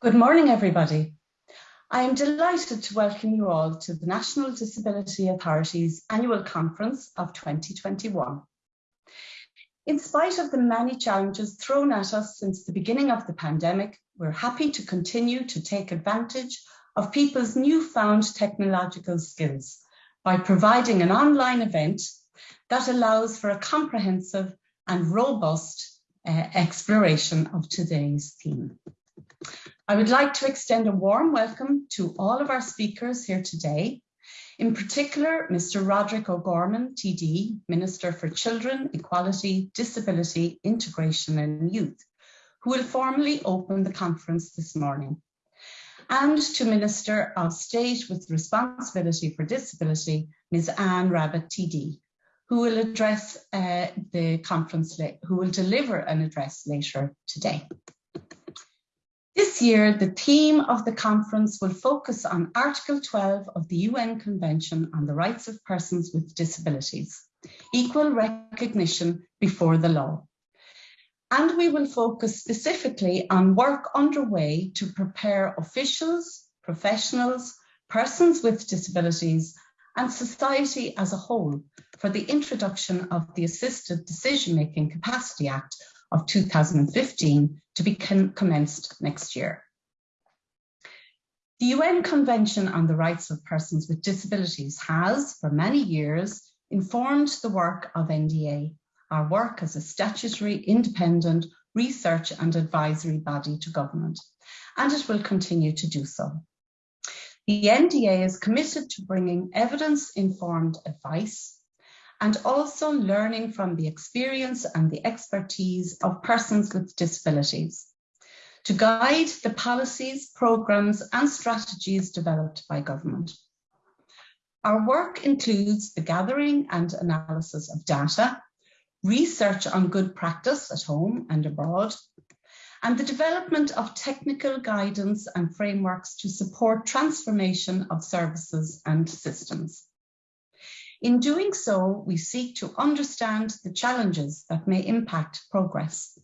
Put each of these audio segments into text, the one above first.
Good morning, everybody. I am delighted to welcome you all to the National Disability Authority's annual conference of 2021. In spite of the many challenges thrown at us since the beginning of the pandemic, we're happy to continue to take advantage of people's newfound technological skills by providing an online event that allows for a comprehensive and robust uh, exploration of today's theme. I would like to extend a warm welcome to all of our speakers here today, in particular, Mr. Roderick O'Gorman, TD, Minister for Children, Equality, Disability, Integration and Youth, who will formally open the conference this morning, and to Minister of State with Responsibility for Disability, Ms. Anne Rabbitte, TD, who will address uh, the conference, who will deliver an address later today. This year, the theme of the conference will focus on Article 12 of the UN Convention on the Rights of Persons with Disabilities, equal recognition before the law. And we will focus specifically on work underway to prepare officials, professionals, persons with disabilities, and society as a whole for the introduction of the Assisted Decision-Making Capacity Act of 2015 to be commenced next year. The UN Convention on the Rights of Persons with Disabilities has, for many years, informed the work of NDA, our work as a statutory, independent, research and advisory body to government, and it will continue to do so. The NDA is committed to bringing evidence-informed advice and also learning from the experience and the expertise of persons with disabilities to guide the policies, programmes and strategies developed by government. Our work includes the gathering and analysis of data, research on good practice at home and abroad, and the development of technical guidance and frameworks to support transformation of services and systems. In doing so, we seek to understand the challenges that may impact progress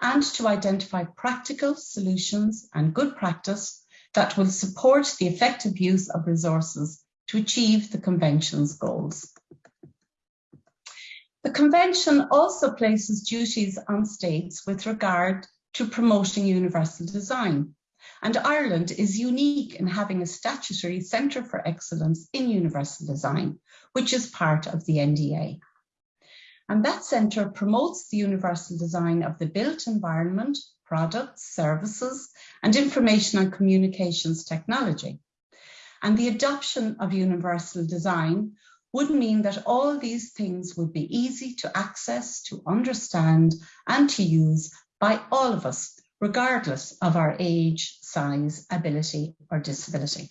and to identify practical solutions and good practice that will support the effective use of resources to achieve the Convention's goals. The Convention also places duties on states with regard to promoting universal design, and Ireland is unique in having a statutory Centre for Excellence in Universal Design, which is part of the NDA. And that centre promotes the universal design of the built environment, products, services, and information and communications technology. And the adoption of universal design would mean that all these things would be easy to access, to understand, and to use by all of us, regardless of our age, size, ability, or disability.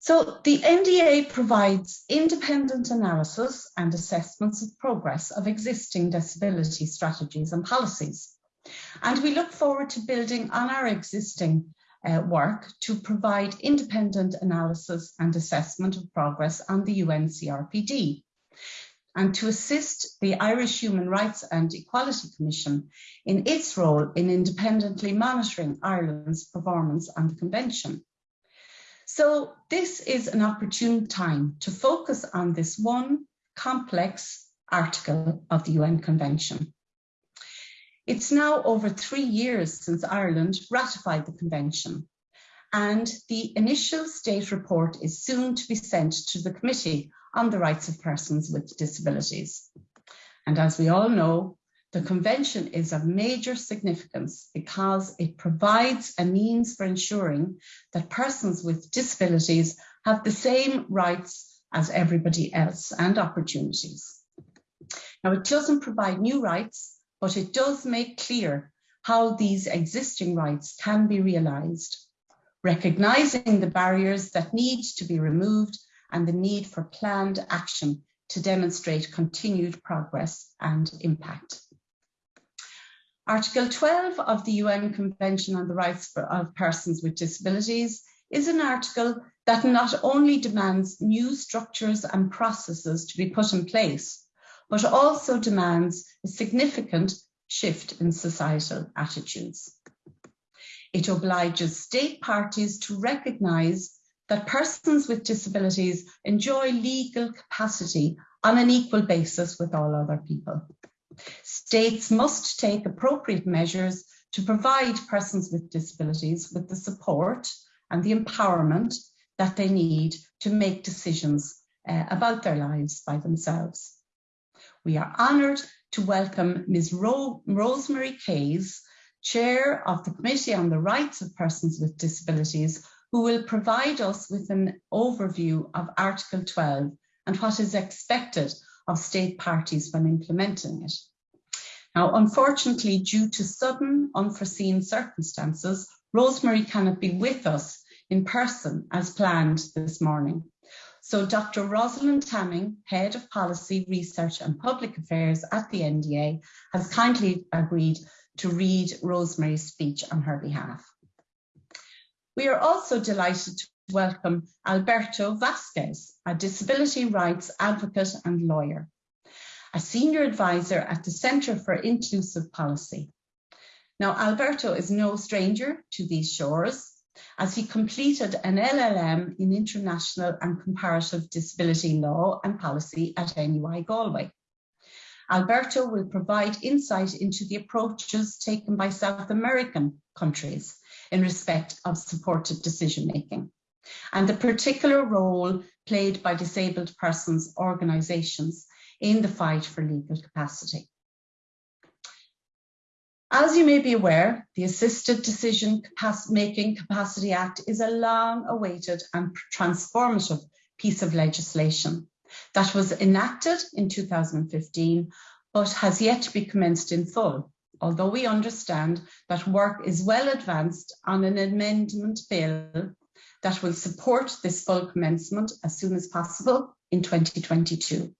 So the NDA provides independent analysis and assessments of progress of existing disability strategies and policies. And we look forward to building on our existing uh, work to provide independent analysis and assessment of progress on the UN CRPD and to assist the Irish Human Rights and Equality Commission in its role in independently monitoring Ireland's performance on the Convention. So this is an opportune time to focus on this one complex article of the UN Convention. It's now over three years since Ireland ratified the convention and the initial state report is soon to be sent to the Committee on the Rights of Persons with Disabilities. And as we all know, the convention is of major significance because it provides a means for ensuring that persons with disabilities have the same rights as everybody else and opportunities. Now, it doesn't provide new rights, but it does make clear how these existing rights can be realised, recognising the barriers that need to be removed and the need for planned action to demonstrate continued progress and impact. Article 12 of the UN Convention on the Rights of Persons with Disabilities is an article that not only demands new structures and processes to be put in place, but also demands a significant shift in societal attitudes. It obliges state parties to recognise that persons with disabilities enjoy legal capacity on an equal basis with all other people. States must take appropriate measures to provide persons with disabilities with the support and the empowerment that they need to make decisions uh, about their lives by themselves. We are honoured to welcome Ms. Ro Rosemary Kayess, Chair of the Committee on the Rights of Persons with Disabilities, who will provide us with an overview of Article 12 and what is expected of state parties when implementing it. Now, unfortunately, due to sudden unforeseen circumstances, Rosemary cannot be with us in person as planned this morning. So Dr. Rosalind Tamming, Head of Policy, Research and Public Affairs at the NDA, has kindly agreed to read Rosemary's speech on her behalf. We are also delighted to welcome Alberto Vasquez, a disability rights advocate and lawyer, a senior advisor at the Centre for Inclusive Policy. Now, Alberto is no stranger to these shores as he completed an LLM in International and Comparative Disability Law and Policy at NUI Galway. Alberto will provide insight into the approaches taken by South American countries in respect of supported decision making and the particular role played by disabled persons organisations in the fight for legal capacity. As you may be aware, the Assisted Decision Making Capacity Act is a long awaited and transformative piece of legislation that was enacted in 2015 but has yet to be commenced in full although we understand that work is well advanced on an amendment bill that will support this full commencement as soon as possible in 2022.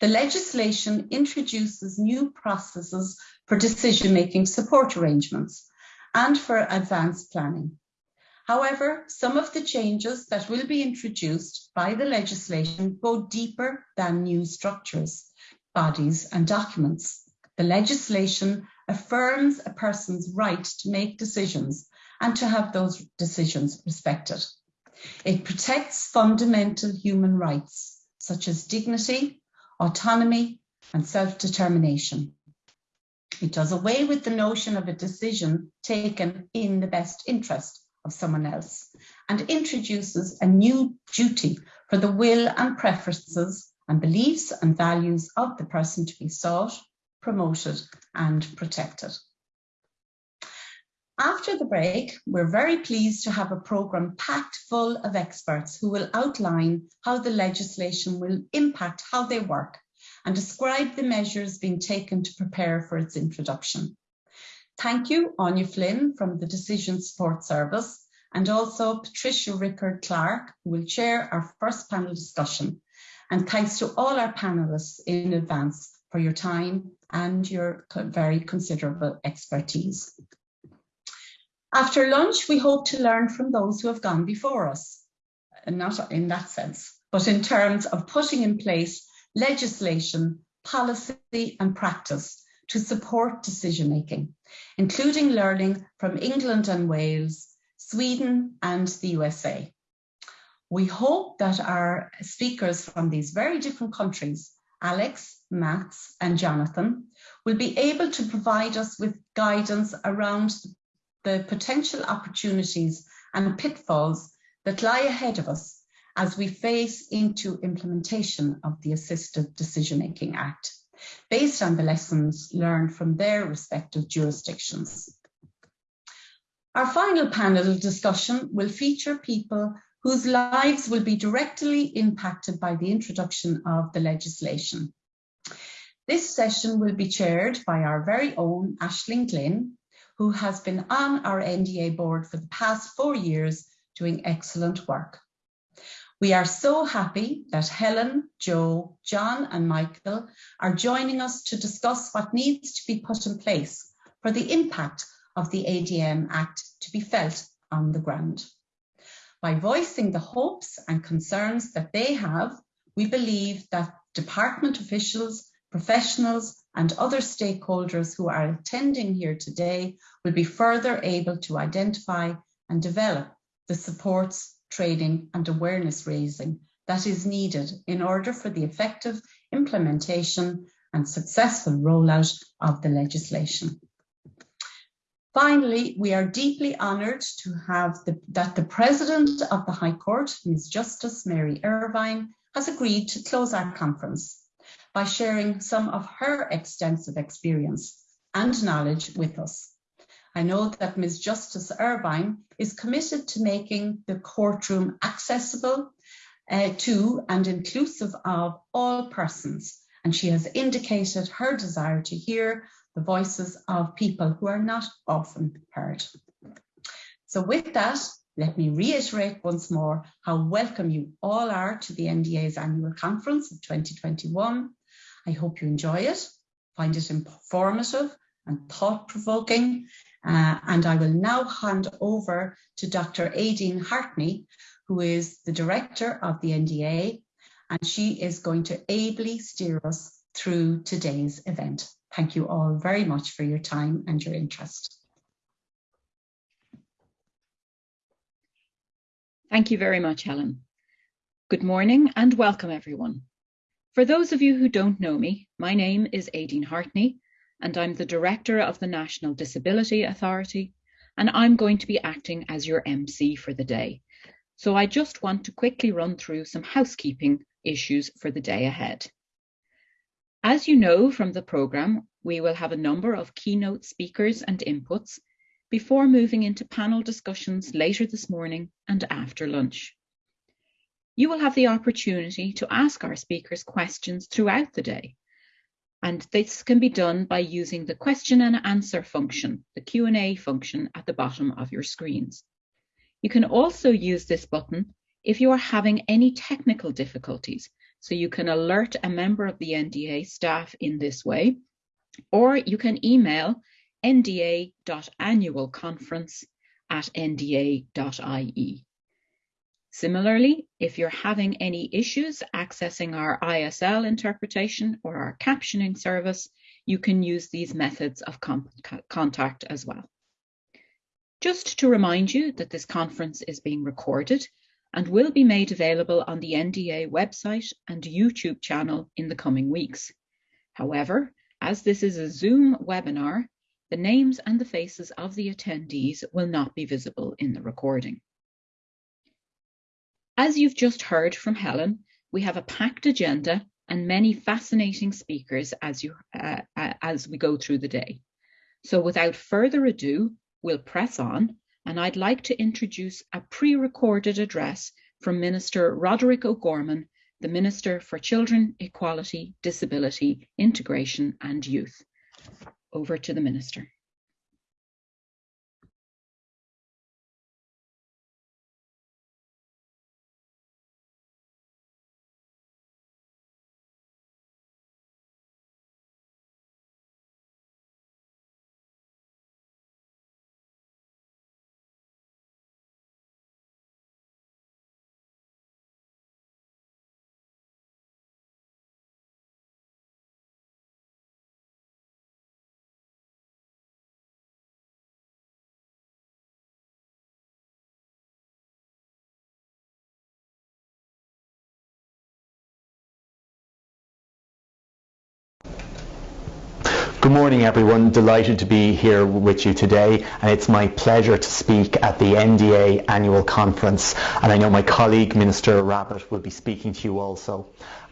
The legislation introduces new processes for decision-making support arrangements and for advanced planning. However, some of the changes that will be introduced by the legislation go deeper than new structures, bodies and documents. The legislation affirms a person's right to make decisions and to have those decisions respected. It protects fundamental human rights, such as dignity, autonomy, and self-determination. It does away with the notion of a decision taken in the best interest of someone else and introduces a new duty for the will and preferences and beliefs and values of the person to be sought promoted and protected. After the break, we're very pleased to have a programme packed full of experts who will outline how the legislation will impact how they work and describe the measures being taken to prepare for its introduction. Thank you, Áine Flynn from the Decision Support Service and also Patricia Rickard-Clarke, who will chair our first panel discussion. And thanks to all our panellists in advance for your time and your very considerable expertise. After lunch, we hope to learn from those who have gone before us, not in that sense, but in terms of putting in place legislation, policy and practice to support decision making, including learning from England and Wales, Sweden and the USA. We hope that our speakers from these very different countries Alex, Mats and Jonathan will be able to provide us with guidance around the potential opportunities and pitfalls that lie ahead of us as we face into implementation of the Assisted Decision Making Act, based on the lessons learned from their respective jurisdictions. Our final panel discussion will feature people whose lives will be directly impacted by the introduction of the legislation. This session will be chaired by our very own Ashling Glynn, who has been on our NDA board for the past four years doing excellent work. We are so happy that Helen, Joe, John and Michael are joining us to discuss what needs to be put in place for the impact of the ADM Act to be felt on the ground. By voicing the hopes and concerns that they have, we believe that department officials, professionals and other stakeholders who are attending here today will be further able to identify and develop the supports, training and awareness raising that is needed in order for the effective implementation and successful rollout of the legislation. Finally, we are deeply honoured to have the, that the President of the High Court, Ms Justice Mary Irvine, has agreed to close our conference by sharing some of her extensive experience and knowledge with us. I know that Ms Justice Irvine is committed to making the courtroom accessible uh, to and inclusive of all persons, and she has indicated her desire to hear the voices of people who are not often heard. So with that, let me reiterate once more how welcome you all are to the NDA's annual conference of 2021. I hope you enjoy it, find it informative and thought-provoking. Uh, and I will now hand over to Dr. Aideen Hartney, who is the director of the NDA, and she is going to ably steer us through today's event. Thank you all very much for your time and your interest. Thank you very much, Helen. Good morning and welcome everyone. For those of you who don't know me, my name is Aideen Hartney and I'm the Director of the National Disability Authority and I'm going to be acting as your MC for the day. So I just want to quickly run through some housekeeping issues for the day ahead. As you know from the programme, we will have a number of keynote speakers and inputs before moving into panel discussions later this morning and after lunch. You will have the opportunity to ask our speakers questions throughout the day. And this can be done by using the question and answer function, the Q&A function at the bottom of your screens. You can also use this button if you are having any technical difficulties so you can alert a member of the NDA staff in this way, or you can email nda.annualconference at nda.ie. Similarly, if you're having any issues accessing our ISL interpretation or our captioning service, you can use these methods of contact as well. Just to remind you that this conference is being recorded and will be made available on the NDA website and YouTube channel in the coming weeks. However, as this is a Zoom webinar, the names and the faces of the attendees will not be visible in the recording. As you've just heard from Helen, we have a packed agenda and many fascinating speakers as, you, uh, uh as we go through the day. So without further ado, we'll press on and I'd like to introduce a pre-recorded address from Minister Roderick O'Gorman, the Minister for Children, Equality, Disability, Integration and Youth. Over to the Minister. Good morning everyone, delighted to be here with you today and it's my pleasure to speak at the NDA annual conference and I know my colleague Minister Rabbitte will be speaking to you also.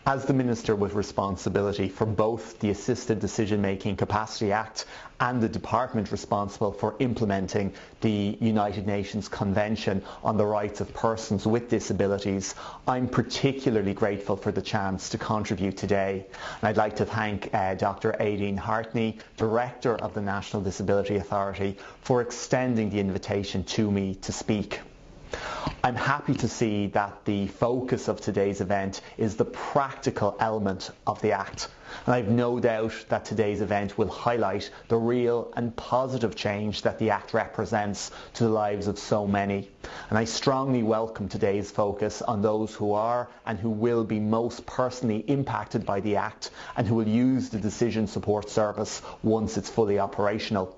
As the Minister with responsibility for both the Assisted Decision Making Capacity Act and the department responsible for implementing the United Nations Convention on the Rights of Persons with Disabilities, I'm particularly grateful for the chance to contribute today. And I'd like to thank uh, Dr. Aideen Hartney, Director of the National Disability Authority, for extending the invitation to me to speak. I'm happy to see that the focus of today's event is the practical element of the Act. And I've no doubt that today's event will highlight the real and positive change that the Act represents to the lives of so many. And I strongly welcome today's focus on those who are and who will be most personally impacted by the Act and who will use the Decision Support Service once it's fully operational.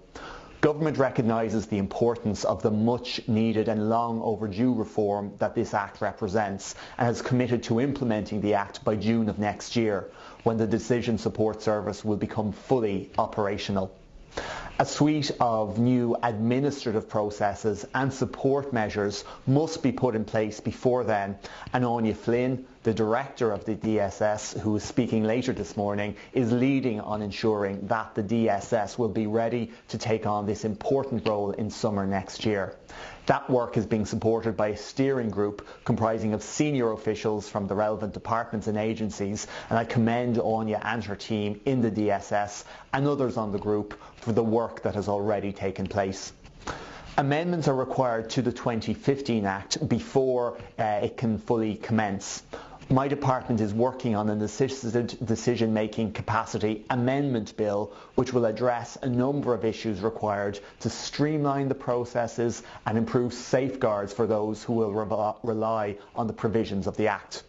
Government recognises the importance of the much needed and long overdue reform that this Act represents and has committed to implementing the Act by June of next year when the Decision Support Service will become fully operational. A suite of new administrative processes and support measures must be put in place before then and Áine Flynn, the director of the DSS, who is speaking later this morning, is leading on ensuring that the DSS will be ready to take on this important role in summer next year. That work is being supported by a steering group comprising of senior officials from the relevant departments and agencies, and I commend Áine and her team in the DSS and others on the group for the work that has already taken place. Amendments are required to the 2015 Act before uh, it can fully commence my department is working on an assisted decision-making capacity amendment bill which will address a number of issues required to streamline the processes and improve safeguards for those who will re rely on the provisions of the Act.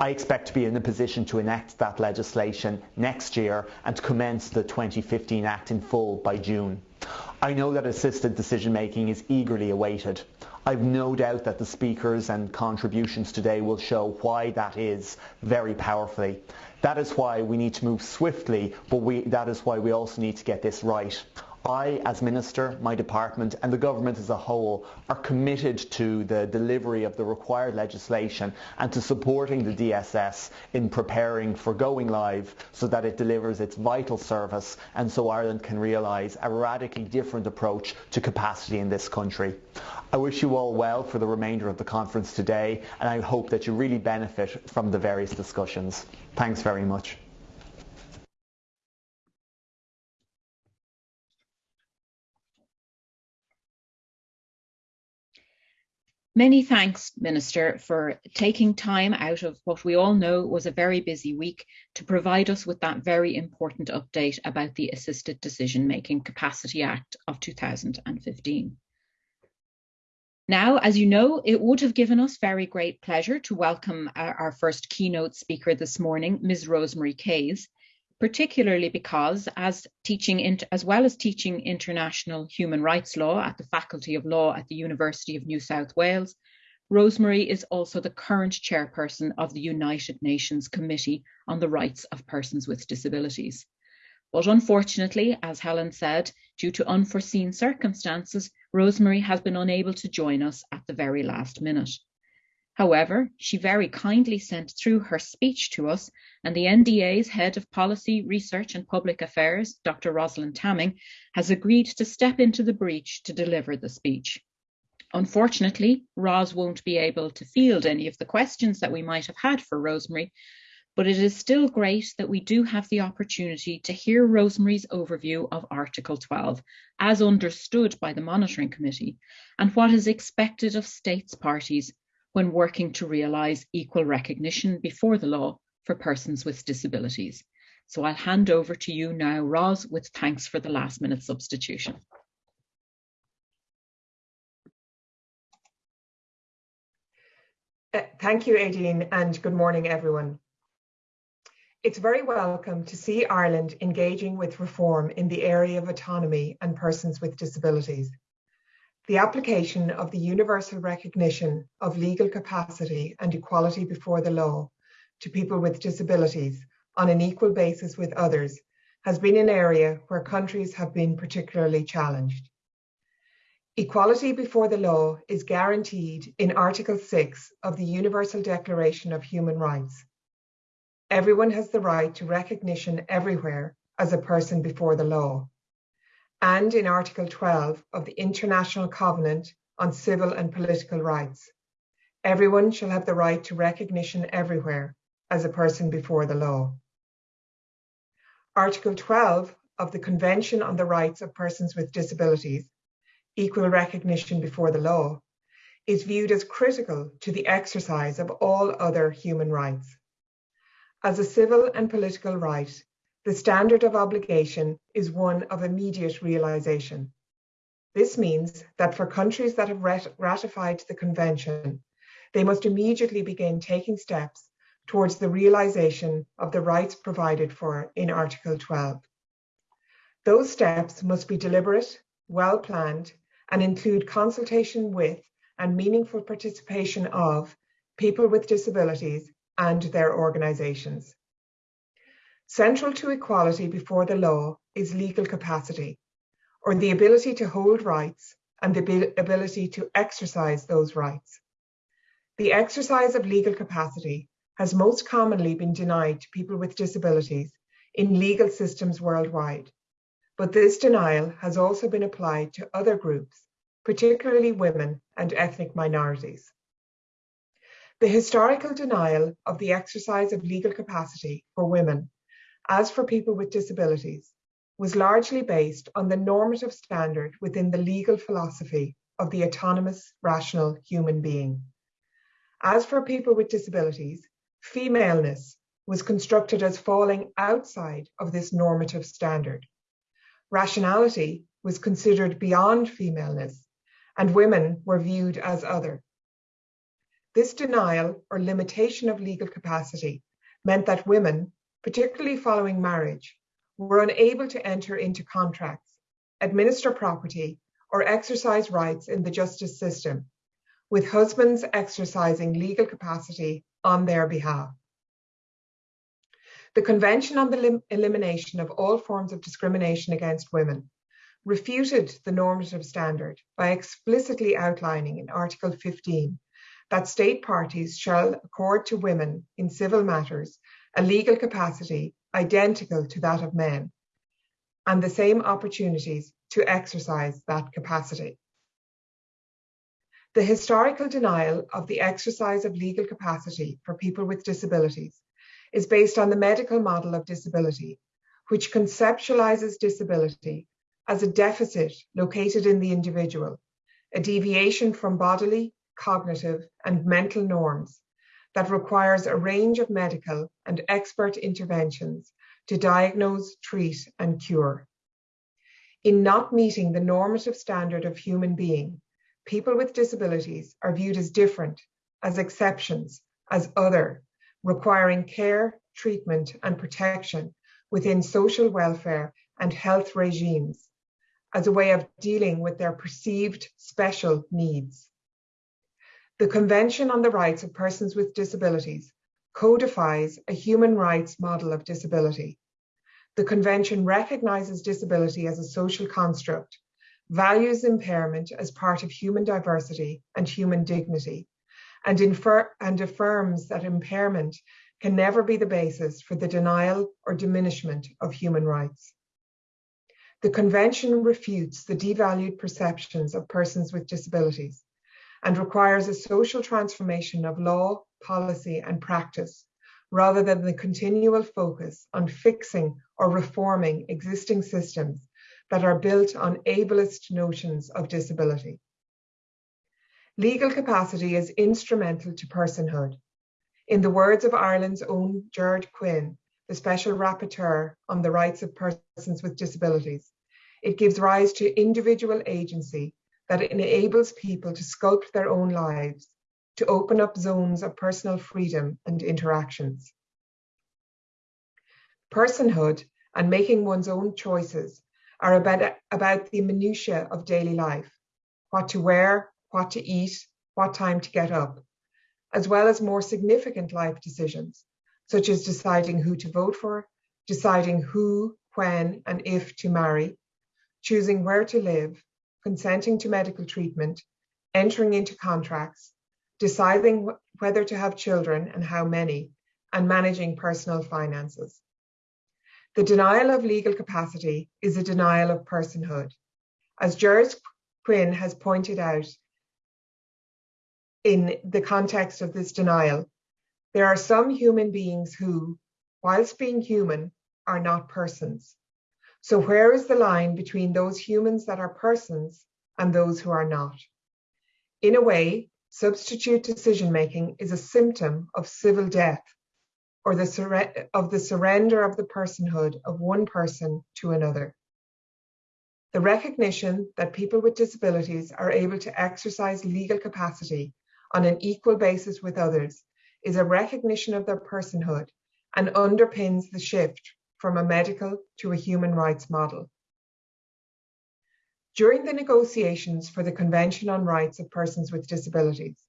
I expect to be in a position to enact that legislation next year and to commence the 2015 Act in full by June. I know that assisted decision making is eagerly awaited. I've no doubt that the speakers and contributions today will show why that is very powerfully. That is why we need to move swiftly, but we, that is why we also need to get this right. I, as Minister, my department and the government as a whole are committed to the delivery of the required legislation and to supporting the DSS in preparing for going live so that it delivers its vital service and so Ireland can realise a radically different approach to capacity in this country. I wish you all well for the remainder of the conference today and I hope that you really benefit from the various discussions. Thanks very much. Many thanks, Minister, for taking time out of what we all know was a very busy week to provide us with that very important update about the Assisted Decision Making Capacity Act of 2015. Now, as you know, it would have given us very great pleasure to welcome our, first keynote speaker this morning, Ms. Rosemary Kayess, particularly because as teaching as well as teaching international human rights law at the Faculty of Law at the University of New South Wales, Rosemary is also the current chairperson of the United Nations Committee on the Rights of Persons with Disabilities. But unfortunately, as Helen said, due to unforeseen circumstances, Rosemary has been unable to join us at the very last minute. However, she very kindly sent through her speech to us, and the NDA's Head of Policy, Research and Public Affairs, Dr. Rosalind Tamming, has agreed to step into the breach to deliver the speech. Unfortunately, Ros won't be able to field any of the questions that we might have had for Rosemary, but it is still great that we do have the opportunity to hear Rosemary's overview of Article 12, as understood by the Monitoring Committee, and what is expected of states parties when working to realise equal recognition before the law for persons with disabilities. So I'll hand over to you now, Ros, with thanks for the last minute substitution. Uh, thank you, Aideen, and good morning, everyone. It's very welcome to see Ireland engaging with reform in the area of autonomy and persons with disabilities the application of the universal recognition of legal capacity and equality before the law to people with disabilities on an equal basis with others has been an area where countries have been particularly challenged. Equality before the law is guaranteed in Article 6 of the Universal Declaration of Human Rights. Everyone has the right to recognition everywhere as a person before the law and in Article 12 of the International Covenant on Civil and Political Rights. Everyone shall have the right to recognition everywhere as a person before the law. Article 12 of the Convention on the Rights of Persons with Disabilities, Equal Recognition Before the Law, is viewed as critical to the exercise of all other human rights. As a civil and political right, the standard of obligation is one of immediate realization. This means that for countries that have rat ratified the Convention, they must immediately begin taking steps towards the realization of the rights provided for in Article 12. Those steps must be deliberate, well planned, and include consultation with and meaningful participation of people with disabilities and their organisations. Central to equality before the law is legal capacity, or the ability to hold rights and the ability to exercise those rights. The exercise of legal capacity has most commonly been denied to people with disabilities in legal systems worldwide, but this denial has also been applied to other groups, particularly women and ethnic minorities. The historical denial of the exercise of legal capacity for women, as for people with disabilities, was largely based on the normative standard within the legal philosophy of the autonomous, rational human being. As for people with disabilities, femaleness was constructed as falling outside of this normative standard. Rationality was considered beyond femaleness, and women were viewed as other. This denial or limitation of legal capacity meant that women, particularly following marriage, were unable to enter into contracts, administer property, or exercise rights in the justice system, with husbands exercising legal capacity on their behalf. The Convention on the Elimination of All Forms of Discrimination Against Women refuted the normative standard by explicitly outlining in Article 15 that state parties shall accord to women in civil matters a legal capacity identical to that of men and the same opportunities to exercise that capacity. The historical denial of the exercise of legal capacity for people with disabilities is based on the medical model of disability, which conceptualizes disability as a deficit located in the individual, a deviation from bodily, cognitive, and mental norms that requires a range of medical and expert interventions to diagnose, treat, and cure. In not meeting the normative standard of human being, people with disabilities are viewed as different, as exceptions, as other, requiring care, treatment, and protection within social welfare and health regimes as a way of dealing with their perceived special needs. The Convention on the Rights of Persons with Disabilities codifies a human rights model of disability. The Convention recognises disability as a social construct, values impairment as part of human diversity and human dignity, and, infer and affirms that impairment can never be the basis for the denial or diminishment of human rights. The Convention refutes the devalued perceptions of persons with disabilities and requires a social transformation of law, policy and practice, rather than the continual focus on fixing or reforming existing systems that are built on ableist notions of disability. Legal capacity is instrumental to personhood. In the words of Ireland's own Gerard Quinn, the Special Rapporteur on the Rights of Persons with Disabilities, it gives rise to individual agency that enables people to sculpt their own lives, to open up zones of personal freedom and interactions. Personhood and making one's own choices are about, about the minutiae of daily life, what to wear, what to eat, what time to get up, as well as more significant life decisions, such as deciding who to vote for, deciding who, when, and if to marry, choosing where to live, consenting to medical treatment, entering into contracts, deciding whether to have children and how many, and managing personal finances. The denial of legal capacity is a denial of personhood. As Gerard Quinn has pointed out in the context of this denial, there are some human beings who, whilst being human, are not persons. So where is the line between those humans that are persons and those who are not? In a way, substitute decision making is a symptom of civil death or the of the surrender of the personhood of one person to another. The recognition that people with disabilities are able to exercise legal capacity on an equal basis with others is a recognition of their personhood and underpins the shift from a medical to a human rights model. During the negotiations for the Convention on Rights of Persons with Disabilities,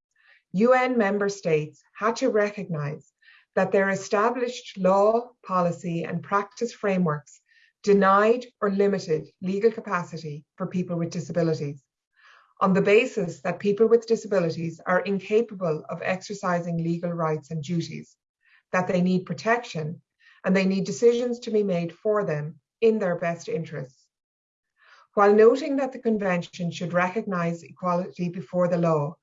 UN member states had to recognise that their established law, policy and practice frameworks denied or limited legal capacity for people with disabilities on the basis that people with disabilities are incapable of exercising legal rights and duties, that they need protection, and they need decisions to be made for them in their best interests. While noting that the Convention should recognise equality before the law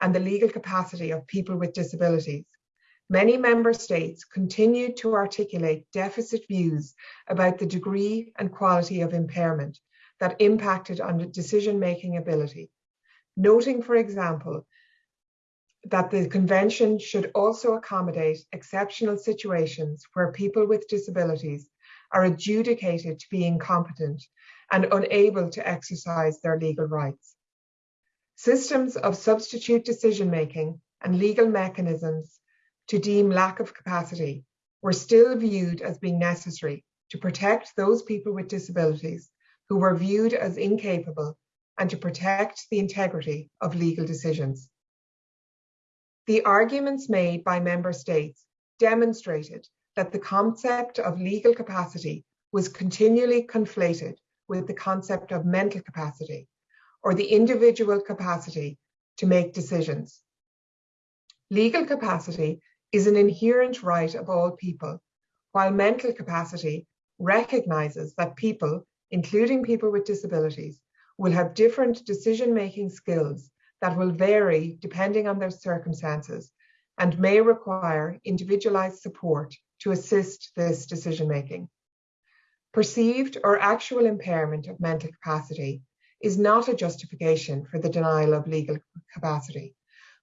and the legal capacity of people with disabilities, many member states continued to articulate deficit views about the degree and quality of impairment that impacted on decision-making ability, noting, for example, that the convention should also accommodate exceptional situations where people with disabilities are adjudicated to be incompetent and unable to exercise their legal rights. Systems of substitute decision-making and legal mechanisms to deem lack of capacity were still viewed as being necessary to protect those people with disabilities who were viewed as incapable and to protect the integrity of legal decisions. The arguments made by member states demonstrated that the concept of legal capacity was continually conflated with the concept of mental capacity or the individual capacity to make decisions. Legal capacity is an inherent right of all people, while mental capacity recognizes that people, including people with disabilities, will have different decision-making skills that will vary depending on their circumstances and may require individualized support to assist this decision-making. Perceived or actual impairment of mental capacity is not a justification for the denial of legal capacity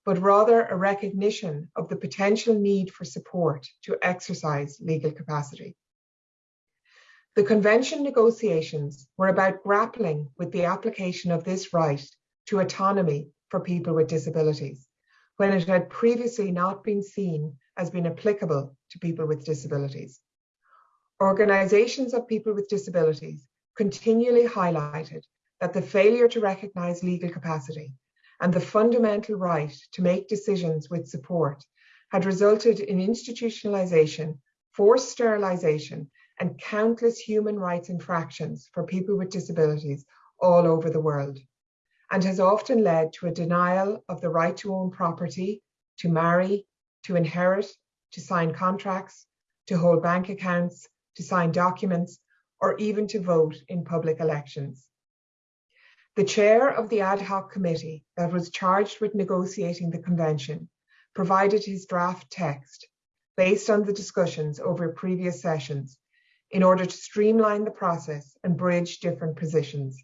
but rather a recognition of the potential need for support to exercise legal capacity. The convention negotiations were about grappling with the application of this right to autonomy for people with disabilities, when it had previously not been seen as being applicable to people with disabilities. Organisations of people with disabilities continually highlighted that the failure to recognise legal capacity and the fundamental right to make decisions with support had resulted in institutionalization, forced sterilization, and countless human rights infractions for people with disabilities all over the world, and has often led to a denial of the right to own property, to marry, to inherit, to sign contracts, to hold bank accounts, to sign documents, or even to vote in public elections. The chair of the ad hoc committee that was charged with negotiating the convention provided his draft text based on the discussions over previous sessions in order to streamline the process and bridge different positions.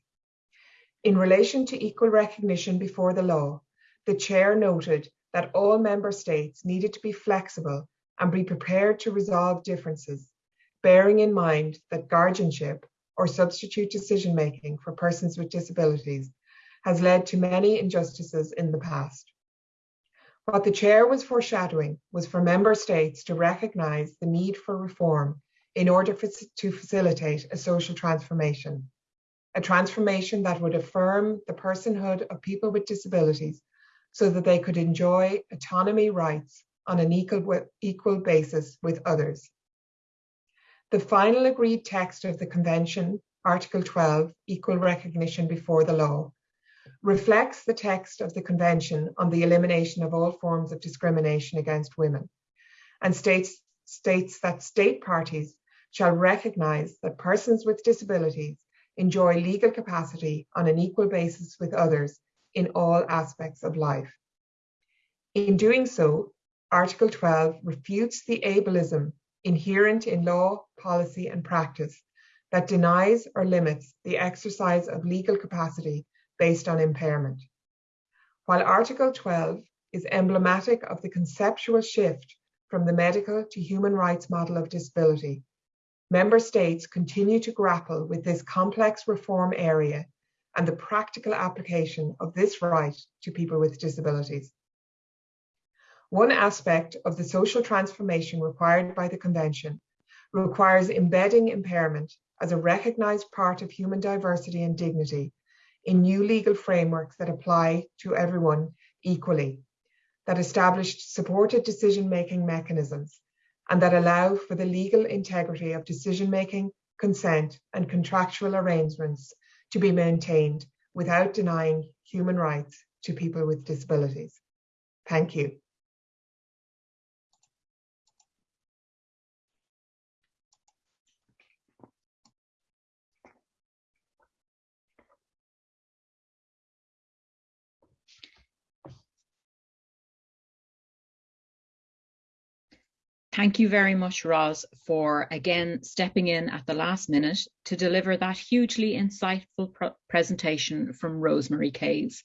In relation to equal recognition before the law, the chair noted that all member states needed to be flexible and be prepared to resolve differences, bearing in mind that guardianship or substitute decision making for persons with disabilities has led to many injustices in the past. What the chair was foreshadowing was for member states to recognise the need for reform in order for, to facilitate a social transformation, a transformation that would affirm the personhood of people with disabilities so that they could enjoy autonomy rights on an equal, equal basis with others. The final agreed text of the Convention, Article 12, Equal Recognition Before the Law, reflects the text of the Convention on the elimination of all forms of discrimination against women and states, states that state parties shall recognise that persons with disabilities enjoy legal capacity on an equal basis with others in all aspects of life. In doing so, Article 12 refutes the ableism inherent in law, policy and practice that denies or limits the exercise of legal capacity based on impairment. While Article 12 is emblematic of the conceptual shift from the medical to human rights model of disability, member states continue to grapple with this complex reform area and the practical application of this right to people with disabilities. One aspect of the social transformation required by the Convention requires embedding impairment as a recognised part of human diversity and dignity in new legal frameworks that apply to everyone equally, that establish supported decision-making mechanisms, and that allow for the legal integrity of decision-making, consent, and contractual arrangements to be maintained without denying human rights to people with disabilities. Thank you. Thank you very much, Roz, for again stepping in at the last minute to deliver that hugely insightful pr presentation from Rosemary Kayess.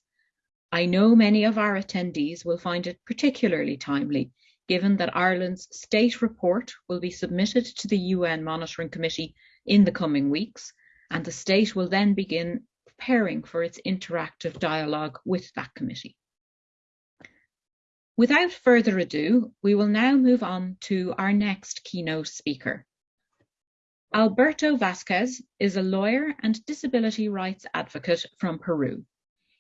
I know many of our attendees will find it particularly timely, given that Ireland's state report will be submitted to the UN Monitoring Committee in the coming weeks, and the state will then begin preparing for its interactive dialogue with that committee. Without further ado, we will now move on to our next keynote speaker. Alberto Vasquez is a lawyer and disability rights advocate from Peru.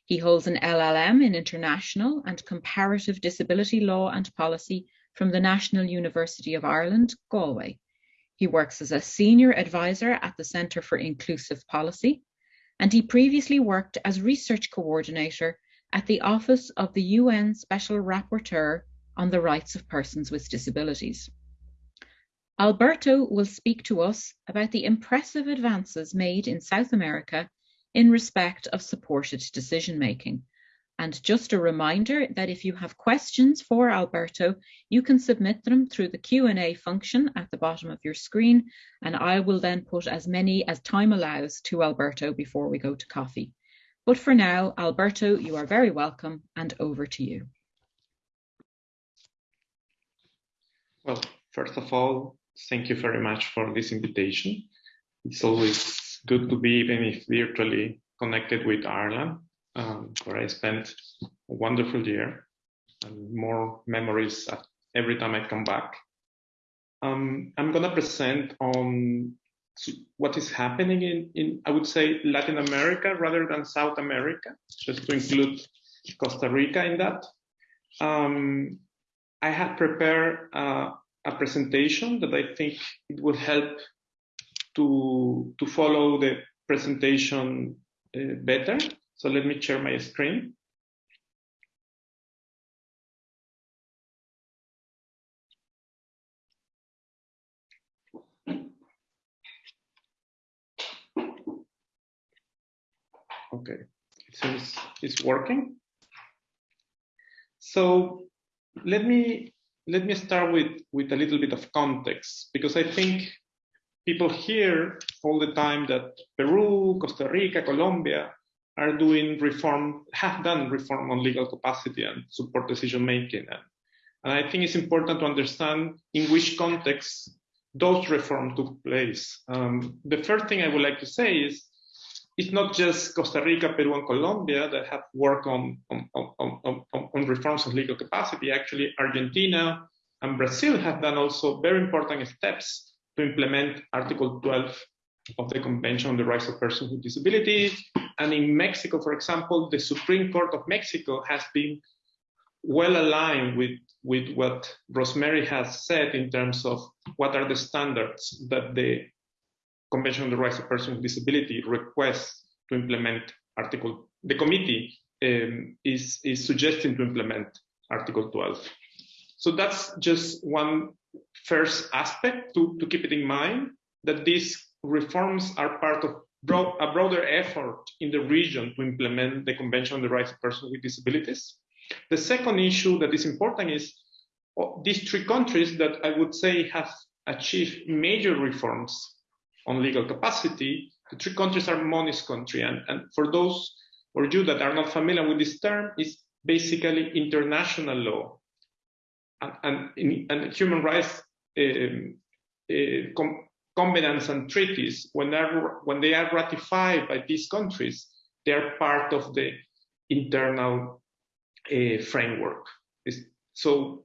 He holds an LLM in International and Comparative Disability Law and Policy from the National University of Ireland, Galway. He works as a senior advisor at the Centre for Inclusive Policy, and he previously worked as research coordinator at the Office of the UN Special Rapporteur on the Rights of Persons with Disabilities. Alberto will speak to us about the impressive advances made in South America in respect of supported decision making. And just a reminder that if you have questions for Alberto, you can submit them through the Q&A function at the bottom of your screen, and I will then put as many as time allows to Alberto before we go to coffee. But for now, Alberto, you are very welcome and over to you. Well, first of all, thank you very much for this invitation. It's always good to be, even if virtually, connected with Ireland, um, where I spent a wonderful year and more memories every time I come back. Um, I'm going to present on what is happening in, in, I would say, Latin America rather than South America, just to include Costa Rica in that. Um, I have prepared uh, a presentation that I think it will help to, to follow the presentation uh, better. So let me share my screen. Okay, it seems it's working. So let me let me start with with a little bit of context because I think people hear all the time that Peru, Costa Rica, Colombia are doing reform, have done reform on legal capacity and support decision making. And, and I think it's important to understand in which context those reforms took place. Um, the first thing I would like to say is it's not just Costa Rica, Peru, and Colombia that have worked on, on, on, on, on reforms of legal capacity. Actually, Argentina and Brazil have done also very important steps to implement Article 12 of the Convention on the Rights of Persons with Disabilities. And in Mexico, for example, the Supreme Court of Mexico has been well aligned with, with what Rosemary has said in terms of what are the standards that the Convention on the Rights of Persons with Disability requests to implement Article, the committee um, is, is suggesting to implement Article 12. So that's just one first aspect to, to keep it in mind that these reforms are part of a broader effort in the region to implement the Convention on the Rights of Persons with Disabilities. The second issue that is important is oh, these three countries that I would say have achieved major reforms on legal capacity, the three countries are monist country. And, and for those or you that are not familiar with this term, is basically international law and, and, and human rights um, uh, com covenants and treaties, when, are, when they are ratified by these countries, they are part of the internal uh, framework. So,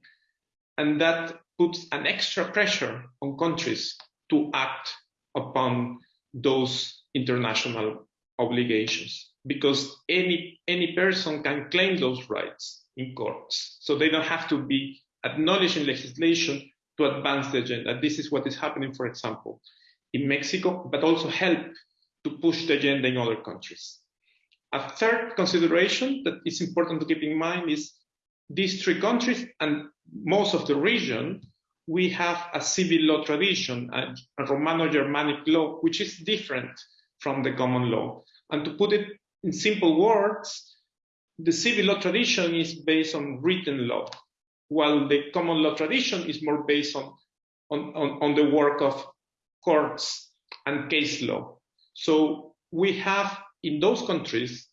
and that puts an extra pressure on countries to act upon those international obligations because any any person can claim those rights in courts. So they don't have to be acknowledged in legislation to advance the agenda. This is what is happening for example in mexico but also help to push the agenda in other countries. A third consideration that is important to keep in mind is these three countries and most of the region we have a civil law tradition, a, Romano-Germanic law, which is different from the common law. And to put it in simple words, the civil law tradition is based on written law, while the common law tradition is more based on, on, on, on the work of courts and case law. So we have in those countries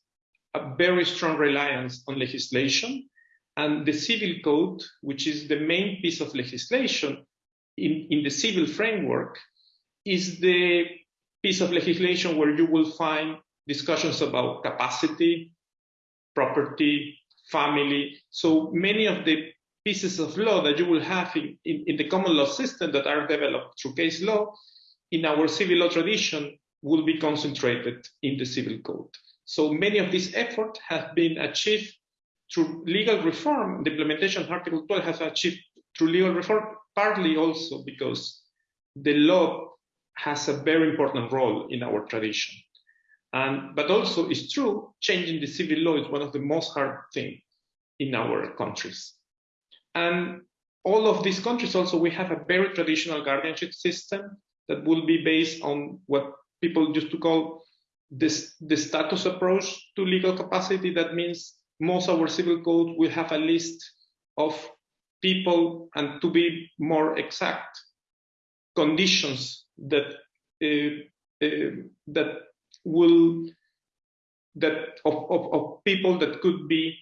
a very strong reliance on legislation and the civil code, which is the main piece of legislation in, in the civil framework, is the piece of legislation where you will find discussions about capacity, property, family. So many of the pieces of law that you will have in, in, in, the common law system that are developed through case law in our civil law tradition will be concentrated in the civil code. So many of these efforts have been achieved through legal reform, the implementation of Article 12 has achieved through legal reform, partly also because the law has a very important role in our tradition. And, but also it's true, changing the civil law is one of the most hard things in our countries. And all of these countries also, we have a very traditional guardianship system that will be based on what people used to call this, the status approach to legal capacity. That means most of our civil code will have a list of people and to be more exact conditions that uh, uh, that will that of, of, of, people that could be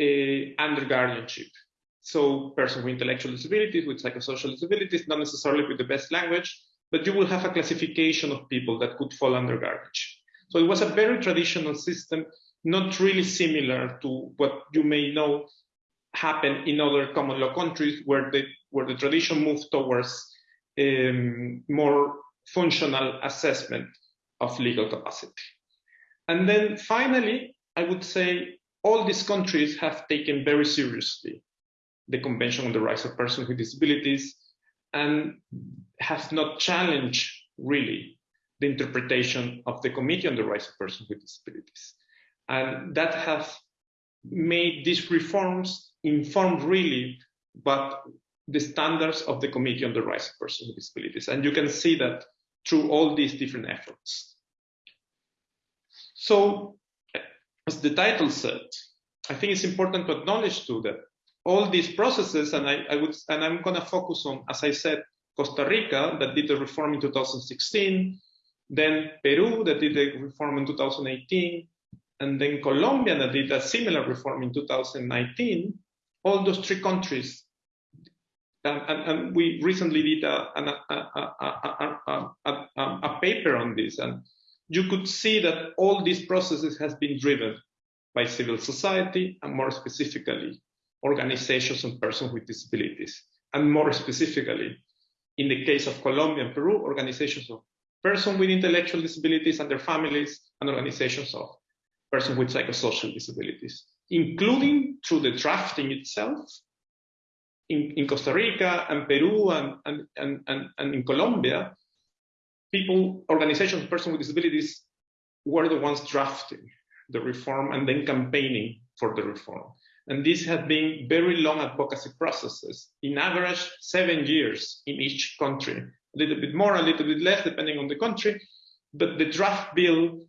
uh, under guardianship. So person with intellectual disabilities with psychosocial disabilities not necessarily with the best language but you will have a classification of people that could fall under guardianship. So it was a very traditional system not really similar to what you may know happen in other common law countries where the where the tradition moved towards um, more functional assessment of legal capacity. And then finally, I would say all these countries have taken very seriously the Convention on the Rights of Persons with Disabilities and have not challenged really the interpretation of the Committee on the Rights of Persons with Disabilities. And that has made these reforms informed really but the standards of the Committee on the Rights of Persons with Disabilities. And you can see that through all these different efforts. So, as the title said, I think it's important to acknowledge too that all these processes, and I, I would, and I'm going to focus on, as I said, Costa Rica that did the reform in 2016, then Peru that did the reform in 2018, and then Colombia that did a similar reform in 2019, all those three countries, and, and, and we recently did a, a, a, a, paper on this, and you could see that all these processes has been driven by civil society, and more specifically, organizations and persons with disabilities, and more specifically, in the case of Colombia and Peru, organizations of persons with intellectual disabilities and their families, and organizations of persons with psychosocial disabilities, including through the drafting itself. In, in Costa Rica and Peru and, and, and, and, in Colombia, people, organizations, persons with disabilities were the ones drafting the reform and then campaigning for the reform. And these have been very long advocacy processes, in average seven years in each country, a little bit more, a little bit less, depending on the country. But the draft bill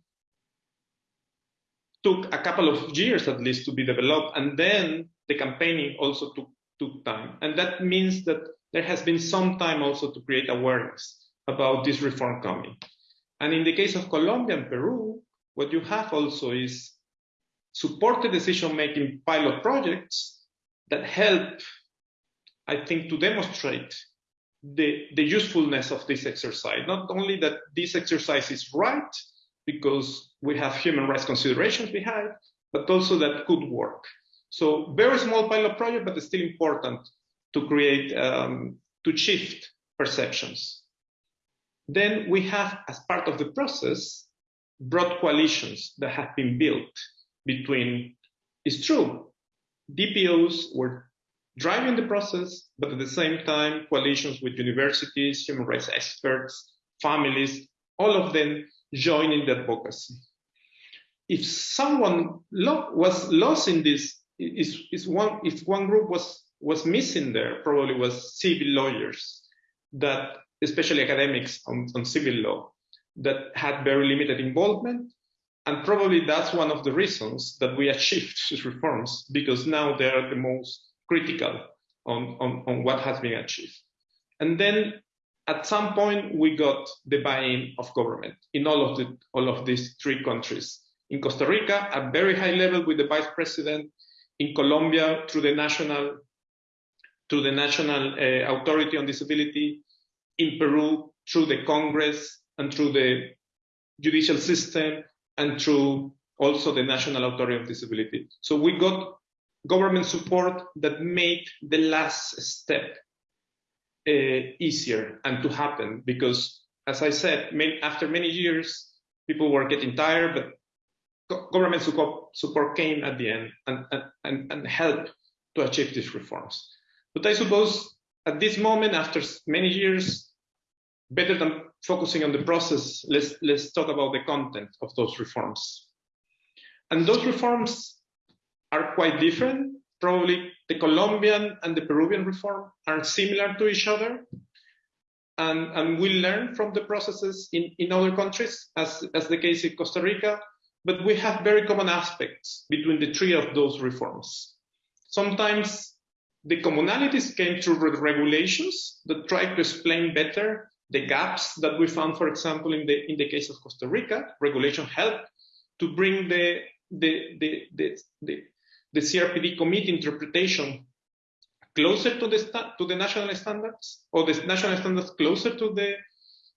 took a couple of years at least to be developed, and then the campaigning also took, took time. And that means that there has been some time also to create awareness about this reform coming. And in the case of Colombia and Peru, what you have also is supported decision-making pilot projects that help, I think, to demonstrate the, the usefulness of this exercise. Not only that this exercise is right, because we have human rights considerations behind, but also that could work. So very small pilot project, but it's still important to create, um, to shift perceptions. Then we have, as part of the process, broad coalitions that have been built between, it's true, DPOs were driving the process, but at the same time, coalitions with universities, human rights experts, families, all of them joining the advocacy. If someone lo was lost in this, is, is one, if one group was, was missing there, probably was civil lawyers that, especially academics on, on civil law, that had very limited involvement. And probably that's one of the reasons that we achieved these reforms, because now they are the most critical on, on, on what has been achieved. And then at some point, we got the buy-in of government in all of, the, all of these three countries. In Costa Rica, at very high level with the vice president, in Colombia through the national, through the National uh, Authority on Disability, in Peru through the Congress and through the judicial system and through also the National Authority of Disability. So we got government support that made the last step Uh, easier and to happen because, as I said, after many years, people were getting tired, but government support came at the end and, and, and helped to achieve these reforms. But I suppose at this moment, after many years, better than focusing on the process, let's, let's talk about the content of those reforms. And those reforms are quite different. Probably the Colombian and the Peruvian reform are similar to each other. And, and we learn from the processes in, in other countries, as, as the case in Costa Rica, but we have very common aspects between the three of those reforms. Sometimes the commonalities came through regulations that try to explain better the gaps that we found, for example, in the in the case of Costa Rica, regulation helped to bring the the the the, the, the CRPD committee interpretation closer to the to the national standards, or the national standards closer to the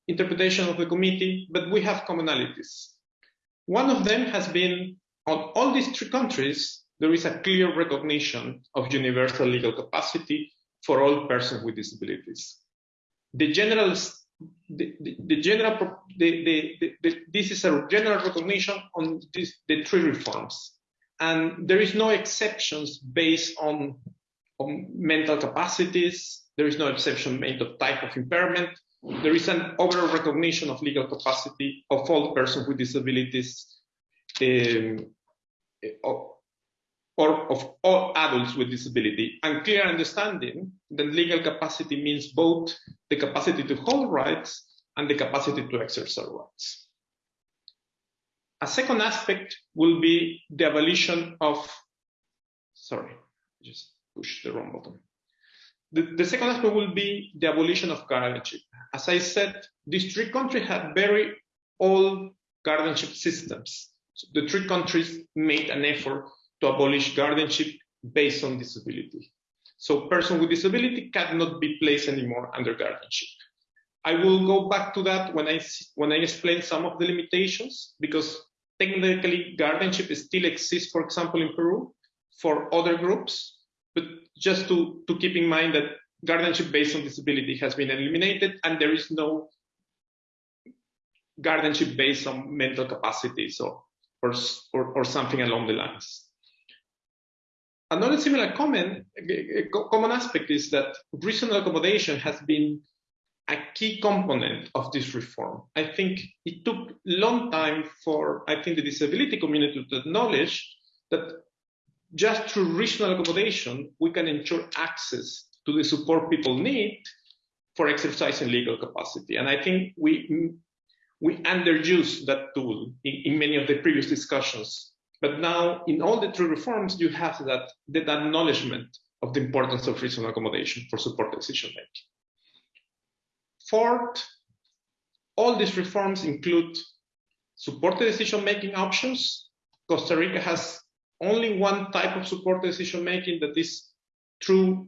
interpretation of the committee, but we have commonalities. One of them has been on all these three countries, there is a clear recognition of universal legal capacity for all persons with disabilities. The general the, the, the general the, this is a general recognition on this, the three reforms and there is no exceptions based on, on mental capacities. There is no exception made of type of impairment. There is an overall recognition of legal capacity of all persons with disabilities um, or of all adults with disability. And clear understanding that legal capacity means both the capacity to hold rights and the capacity to exercise rights. A second aspect will be the abolition of, sorry, just push the wrong button. The, the second aspect will be the abolition of guardianship. As I said, these three countries have very old guardianship systems. So the three countries made an effort to abolish guardianship based on disability. So person with disability cannot be placed anymore under guardianship. I will go back to that when I when I explain some of the limitations because technically guardianship still exists, for example, in Peru for other groups, but just to, to keep in mind that guardianship based on disability has been eliminated and there is no guardianship based on mental capacities or, or, or, or something along the lines. Another similar common, eh, eh, common aspect is that reasonable accommodation has been a key component of this reform. I think it took long time for, I think, the disability community to acknowledge that just through reasonable accommodation, we can ensure access to the support people need for exercising legal capacity. And I think we, we underuse that tool in, in many of the previous discussions but now, in all the three reforms, you have that, that acknowledgement of the importance of reasonable accommodation for support decision making. Fourth, all these reforms include supported decision making options. Costa Rica has only one type of support decision making that is through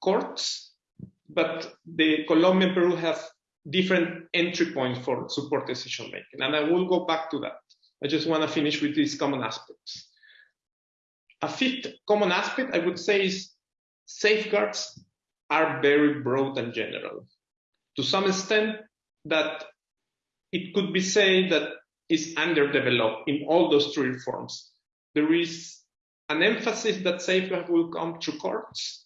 courts, but the Colombia and Peru have different entry points for support decision making. And I will go back to that. I just want to finish with these common aspects. A fifth common aspect I would say is safeguards are very broad and general. To some extent, that it could be said that is underdeveloped in all those three reforms. There is an emphasis that safeguard will come to courts,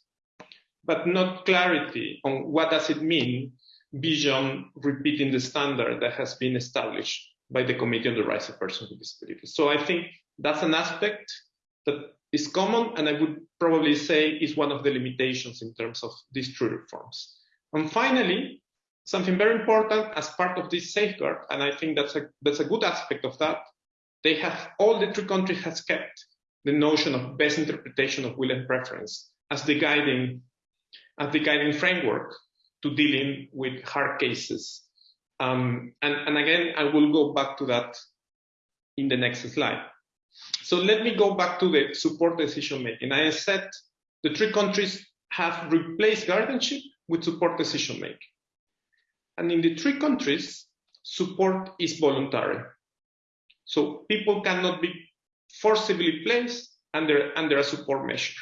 but not clarity on what does it mean beyond repeating the standard that has been established by the Committee on the Rights of Persons with Disabilities. So I think that's an aspect that is common, and I would probably say is one of the limitations in terms of these three reforms. And finally, something very important as part of this safeguard, and I think that's a that's a good aspect of that. They have all the three countries has kept the notion of best interpretation of will and preference as the guiding as the guiding framework to dealing with hard cases. Um, and, and again, I will go back to that in the next slide. So let me go back to the support decision making. I said the three countries have replaced guardianship with support decision making. And in the three countries, support is voluntary. So people cannot be forcibly placed under, under a support measure.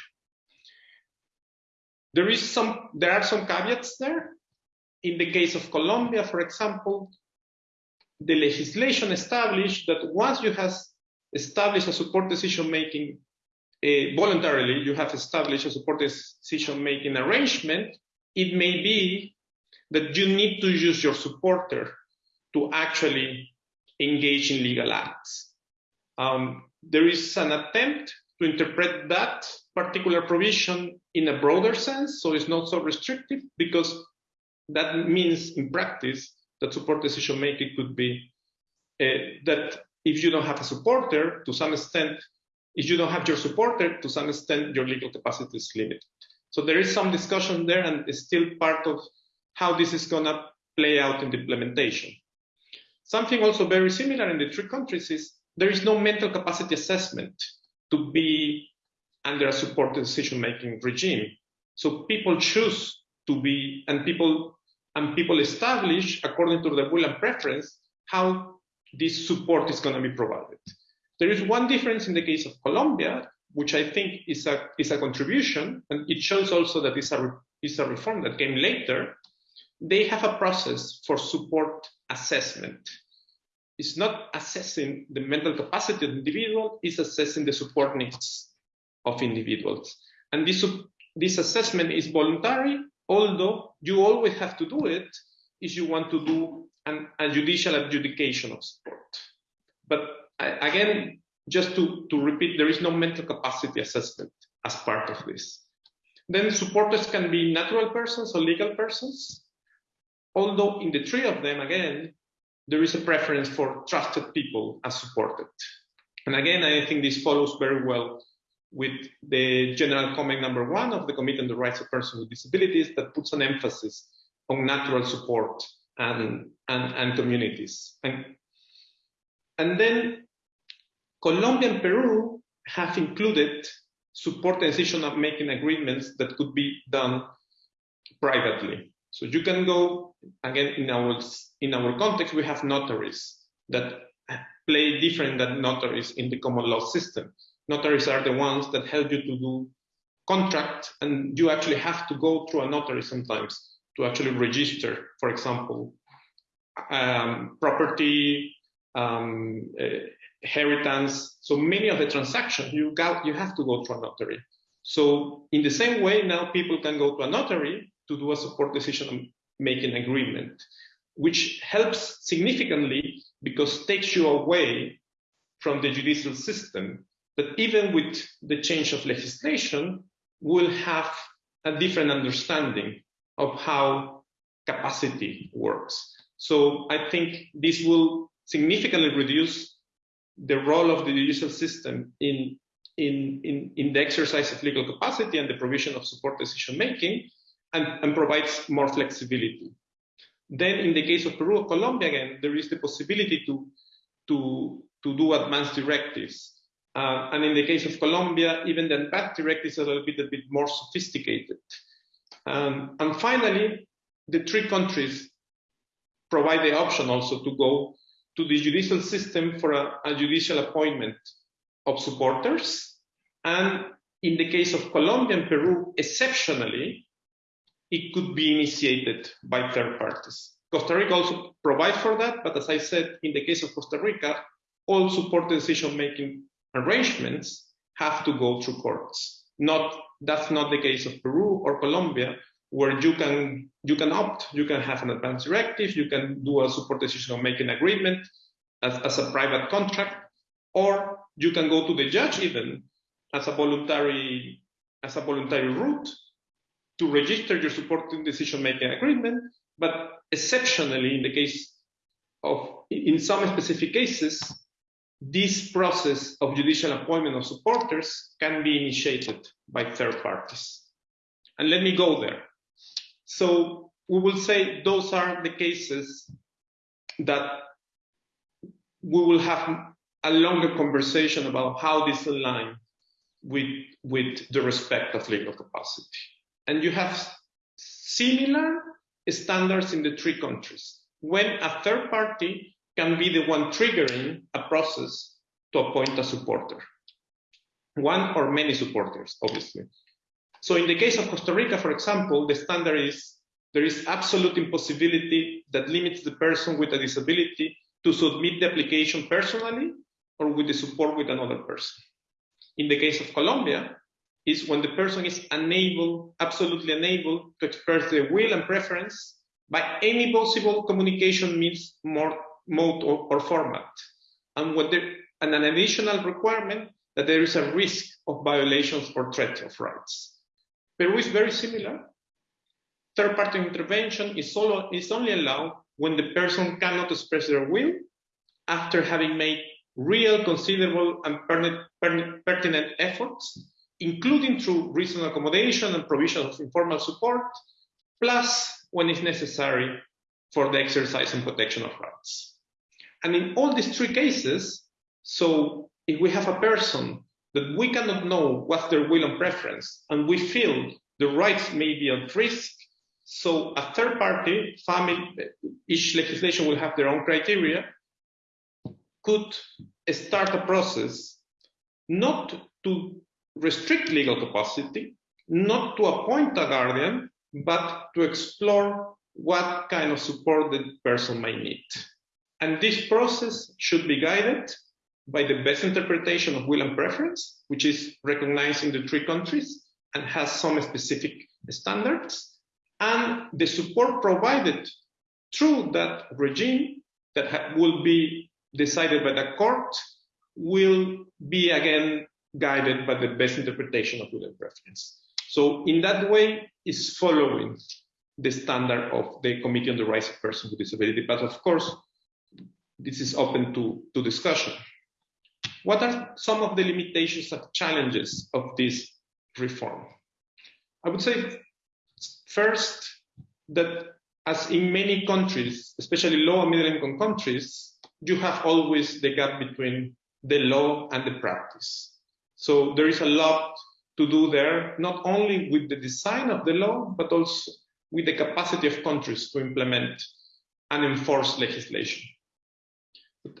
There is some, there are some caveats there. In the case of Colombia, for example, the legislation established that once you have established a support decision making uh, voluntarily, you have established a support decision making arrangement, it may be that you need to use your supporter to actually engage in legal acts. Um, there is an attempt to interpret that particular provision in a broader sense, so it's not so restrictive, because that means in practice that support decision making could be uh, that if you don't have a supporter, to some extent, if you don't have your supporter, to some extent, your legal capacity is limited. So there is some discussion there, and it's still part of how this is going to play out in the implementation. Something also very similar in the three countries is there is no mental capacity assessment to be under a supported decision-making regime. So people choose to be, and people and people establish according to their will and preference how this support is going to be provided. There is one difference in the case of Colombia, which I think is a is a contribution, and it shows also that it's a it's a reform that came later. They have a process for support assessment. It's not assessing the mental capacity of the individual, it's assessing the support needs of individuals. And this, this assessment is voluntary, although you always have to do it if you want to do an, a judicial adjudication of support. But again, just to, to repeat, there is no mental capacity assessment as part of this. Then supporters can be natural persons or legal persons, although in the three of them, again, there is a preference for trusted people as supported. And again, I think this follows very well with the general comment number one of the Committee on the Rights of Persons with Disabilities that puts an emphasis on natural support and, and, and communities. And, and then Colombia and Peru have included support decision making agreements that could be done privately. So you can go again in our in our context, we have notaries that play different than notaries in the common law system. Notaries are the ones that help you to do contract, and you actually have to go through a notary sometimes to actually register, for example, um, property, um, uh, inheritance. So many of the transactions you got, you have to go through a notary. So in the same way, now people can go to a notary to do a support decision making agreement, which helps significantly because takes you away from the judicial system. But even with the change of legislation, we'll have a different understanding of how capacity works. So I think this will significantly reduce the role of the judicial system in, in, in, in the exercise of legal capacity and the provision of support decision making and, and provides more flexibility. Then in the case of Peru or Colombia, again, there is the possibility to, to, to do advanced directives Uh, and in the case of Colombia, even the UNPAD directive is a little bit, a bit more sophisticated. Um, and finally, the three countries provide the option also to go to the judicial system for a, a judicial appointment of supporters. And in the case of Colombia and Peru, exceptionally, it could be initiated by third parties. Costa Rica also provides for that, but as I said, in the case of Costa Rica, all support decision-making arrangements have to go through courts. Not that's not the case of Peru or Colombia, where you can you can opt, you can have an advance directive, you can do a support decision-making agreement as, as a private contract, or you can go to the judge even as a voluntary as a voluntary route to register your supporting decision-making agreement, but exceptionally in the case of in some specific cases, this process of judicial appointment of supporters can be initiated by third parties. And let me go there. So we will say those are the cases that we will have a longer conversation about how this align with, with the respect of legal capacity. And you have similar standards in the three countries. When a third party can be the one triggering a process to appoint a supporter. One or many supporters, obviously. So in the case of Costa Rica, for example, the standard is there is absolute impossibility that limits the person with a disability to submit the application personally or with the support with another person. In the case of Colombia, is when the person is unable, absolutely unable to express their will and preference by any possible communication means, more, mode, or, or format. And, when there, and an additional requirement that there is a risk of violations or threat of rights. Peru is very similar. Third party intervention is, solo, is only allowed when the person cannot express their will after having made real, considerable, and pertinent efforts, including through reasonable accommodation and provision of informal support, plus when it's necessary for the exercise and protection of rights. And in all these three cases, so if we have a person that we cannot know what's their will and preference, and we feel the rights may be at risk, so a third party, family, each legislation will have their own criteria, could start a process not to restrict legal capacity, not to appoint a guardian, but to explore what kind of support the person might need. And this process should be guided by the best interpretation of will and preference, which is recognized in the three countries and has some specific standards, and the support provided through that regime that will be decided by the court will be again guided by the best interpretation of and preference. So in that way, it's following the standard of the Committee on the Rights of Persons with Disability. But of course, this is open to, to discussion. What are some of the limitations and challenges of this reform? I would say first that as in many countries, especially low and middle income countries, you have always the gap between the law and the practice. So there is a lot to do there, not only with the design of the law, but also with the capacity of countries to implement and enforce legislation.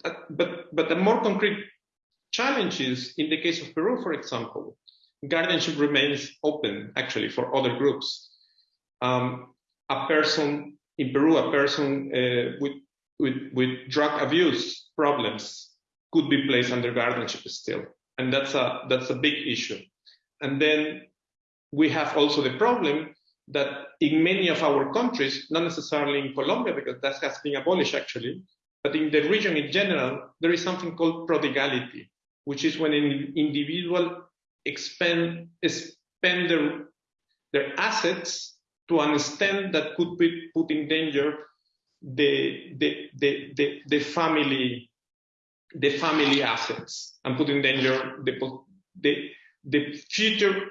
But, but, but the more concrete challenges in the case of Peru, for example, guardianship remains open actually for other groups. Um, a person in Peru, a person uh, with, with, with drug abuse problems could be placed under guardianship still. And that's a, that's a big issue. And then we have also the problem that in many of our countries, not necessarily in Colombia, because that has been abolished actually, but in the region in general, there is something called prodigality, which is when an individual expend, spend their, their assets to an extent that could be put in danger the, the, the, the, the family the family assets and put in danger the, the, the future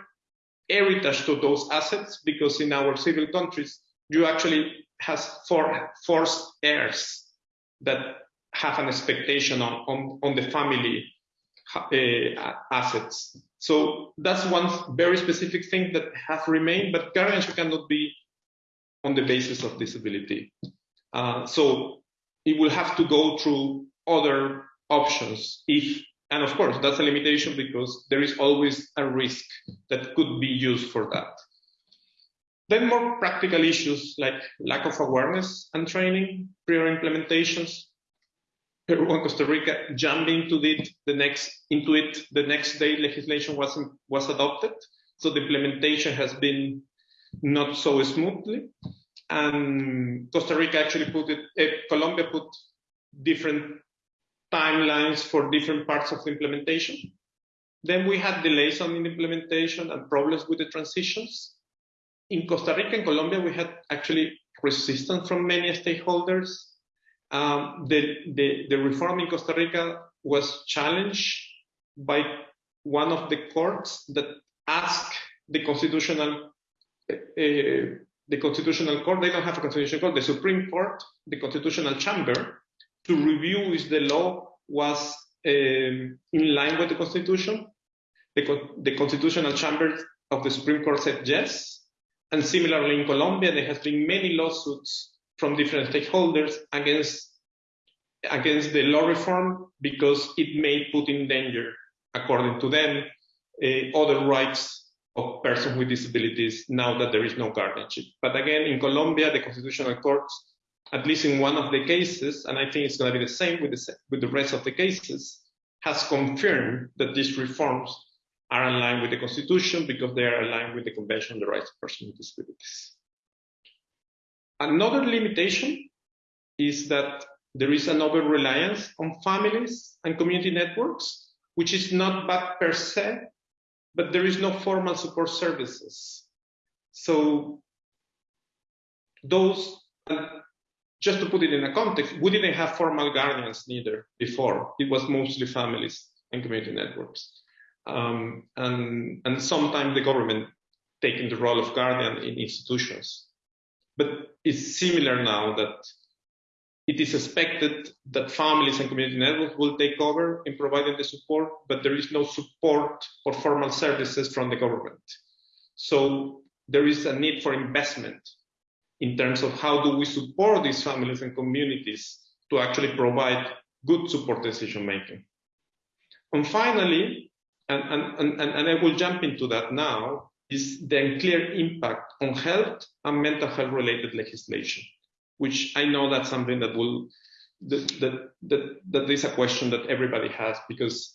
heritage to those assets because in our civil countries you actually has for, forced heirs that have an expectation on, on, on the family uh, assets. So that's one very specific thing that has remained, but guardianship cannot be on the basis of disability. Uh, so it will have to go through other options if, and of course, that's a limitation because there is always a risk that could be used for that. Then more practical issues like lack of awareness and training, prior implementations. Peru and Costa Rica jumped into it the next into it the next day legislation was was adopted. So the implementation has been not so smoothly. And Costa Rica actually put it, uh, Colombia put different timelines for different parts of the implementation. Then we had delays on the implementation and problems with the transitions. In Costa Rica and Colombia, we had actually resistance from many stakeholders. Um, the, the, the reform in Costa Rica was challenged by one of the courts that asked the constitutional uh, the constitutional court they don't have a constitutional court the supreme court the constitutional chamber to review if the law was um, in line with the constitution the, the constitutional chamber of the supreme court said yes and similarly in colombia there has been many lawsuits from different stakeholders against against the law reform because it may put in danger according to them, uh, other rights of persons with disabilities now that there is no guardianship. But again, in Colombia, the Constitutional Court, at least in one of the cases, and I think it's going to be the same with the, with the rest of the cases, has confirmed that these reforms are line with the Constitution because they are aligned with the Convention on the Rights of Persons with Disabilities. Another limitation is that there is an over reliance on families and community networks which is not bad per se, but there is no formal support services. So those, just to put it in a context, we didn't have formal guardians neither before. It was mostly families and community networks. Um, and, and sometimes the government taking the role of guardian in institutions. But it's similar now that it is expected that families and community networks will take over in providing the support, but there is no support or formal services from the government. So there is a need for investment in terms of how do we support these families and communities to actually provide good support decision making. And finally, and, and, and, and I will jump into that now, is the unclear impact on health and mental health related legislation which I know that's something that will that that that, that is a question that everybody has because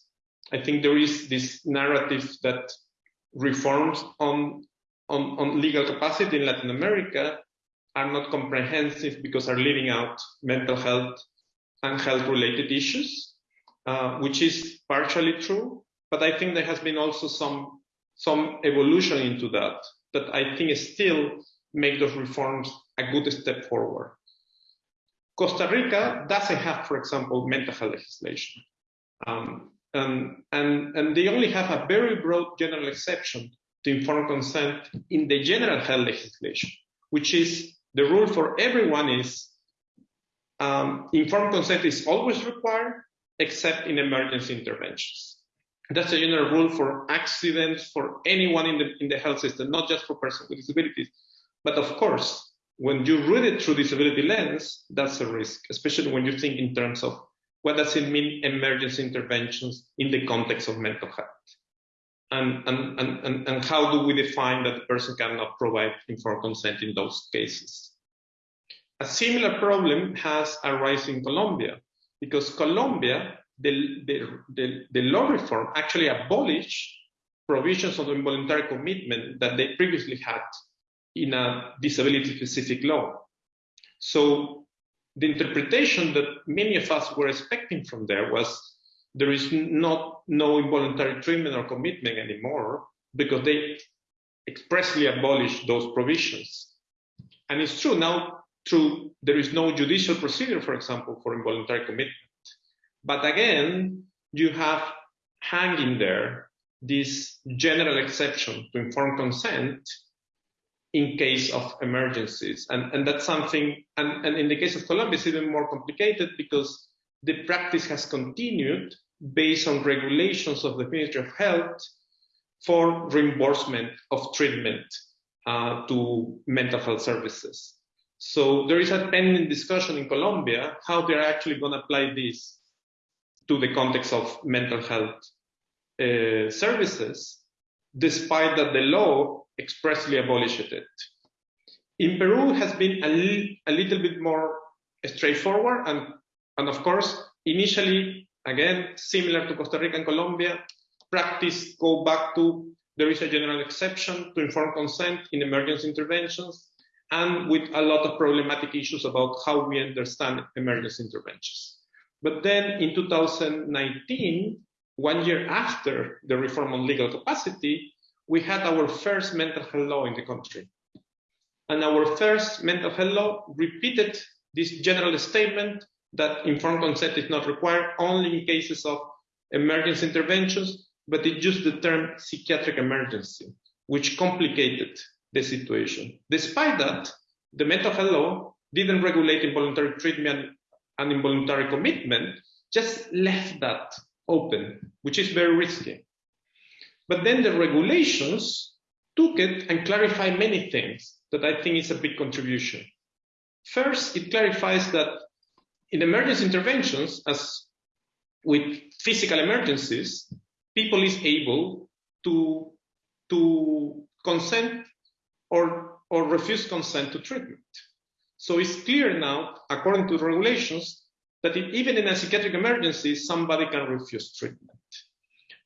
I think there is this narrative that reforms on on, on legal capacity in Latin America are not comprehensive because are leaving out mental health and health related issues, uh, which is partially true. But I think there has been also some some evolution into that that I think still make those reforms a good step forward. Costa Rica doesn't have, for example, mental health legislation. Um, and, and, and they only have a very broad general exception to informed consent in the general health legislation, which is the rule for everyone is um, informed consent is always required except in emergency interventions. That's a general rule for accidents, for anyone in the, in the health system, not just for persons with disabilities. But of course, when you read it through disability lens, that's a risk, especially when you think in terms of what does it mean emergency interventions in the context of mental health? And, and, and, and how do we define that the person cannot provide informed consent in those cases? A similar problem has arisen in Colombia because Colombia, the, the, the, the law reform actually abolished provisions of involuntary commitment that they previously had in a disability specific law. So the interpretation that many of us were expecting from there was there is not no involuntary treatment or commitment anymore because they expressly abolished those provisions. And it's true now true there is no judicial procedure, for example, for involuntary commitment. But again, you have hanging there this general exception to informed consent in case of emergencies. And, and that's something, and, and in the case of Colombia, it's even more complicated because the practice has continued based on regulations of the Ministry of Health for reimbursement of treatment uh, to mental health services. So there is a pending discussion in Colombia how they're actually going to apply this to the context of mental health uh, services, despite that the law expressly abolished it. In Peru has been a, li a little bit more straightforward and, and of course, initially, again, similar to Costa Rica and Colombia, practice go back to there is a general exception to informed consent in emergency interventions and with a lot of problematic issues about how we understand emergency interventions. But then in 2019, one year after the reform on legal capacity, we had our first mental health law in the country. And our first mental health law repeated this general statement that informed consent is not required only in cases of emergency interventions, but it used the term psychiatric emergency, which complicated the situation. Despite that, the mental health law didn't regulate involuntary treatment and involuntary commitment, just left that open, which is very risky. But then the regulations took it and clarified many things that I think is a big contribution. First, it clarifies that in emergency interventions, as with physical emergencies, people is able to, to consent or, or refuse consent to treatment. So it's clear now, according to regulations, that if, even in a psychiatric emergency, somebody can refuse treatment.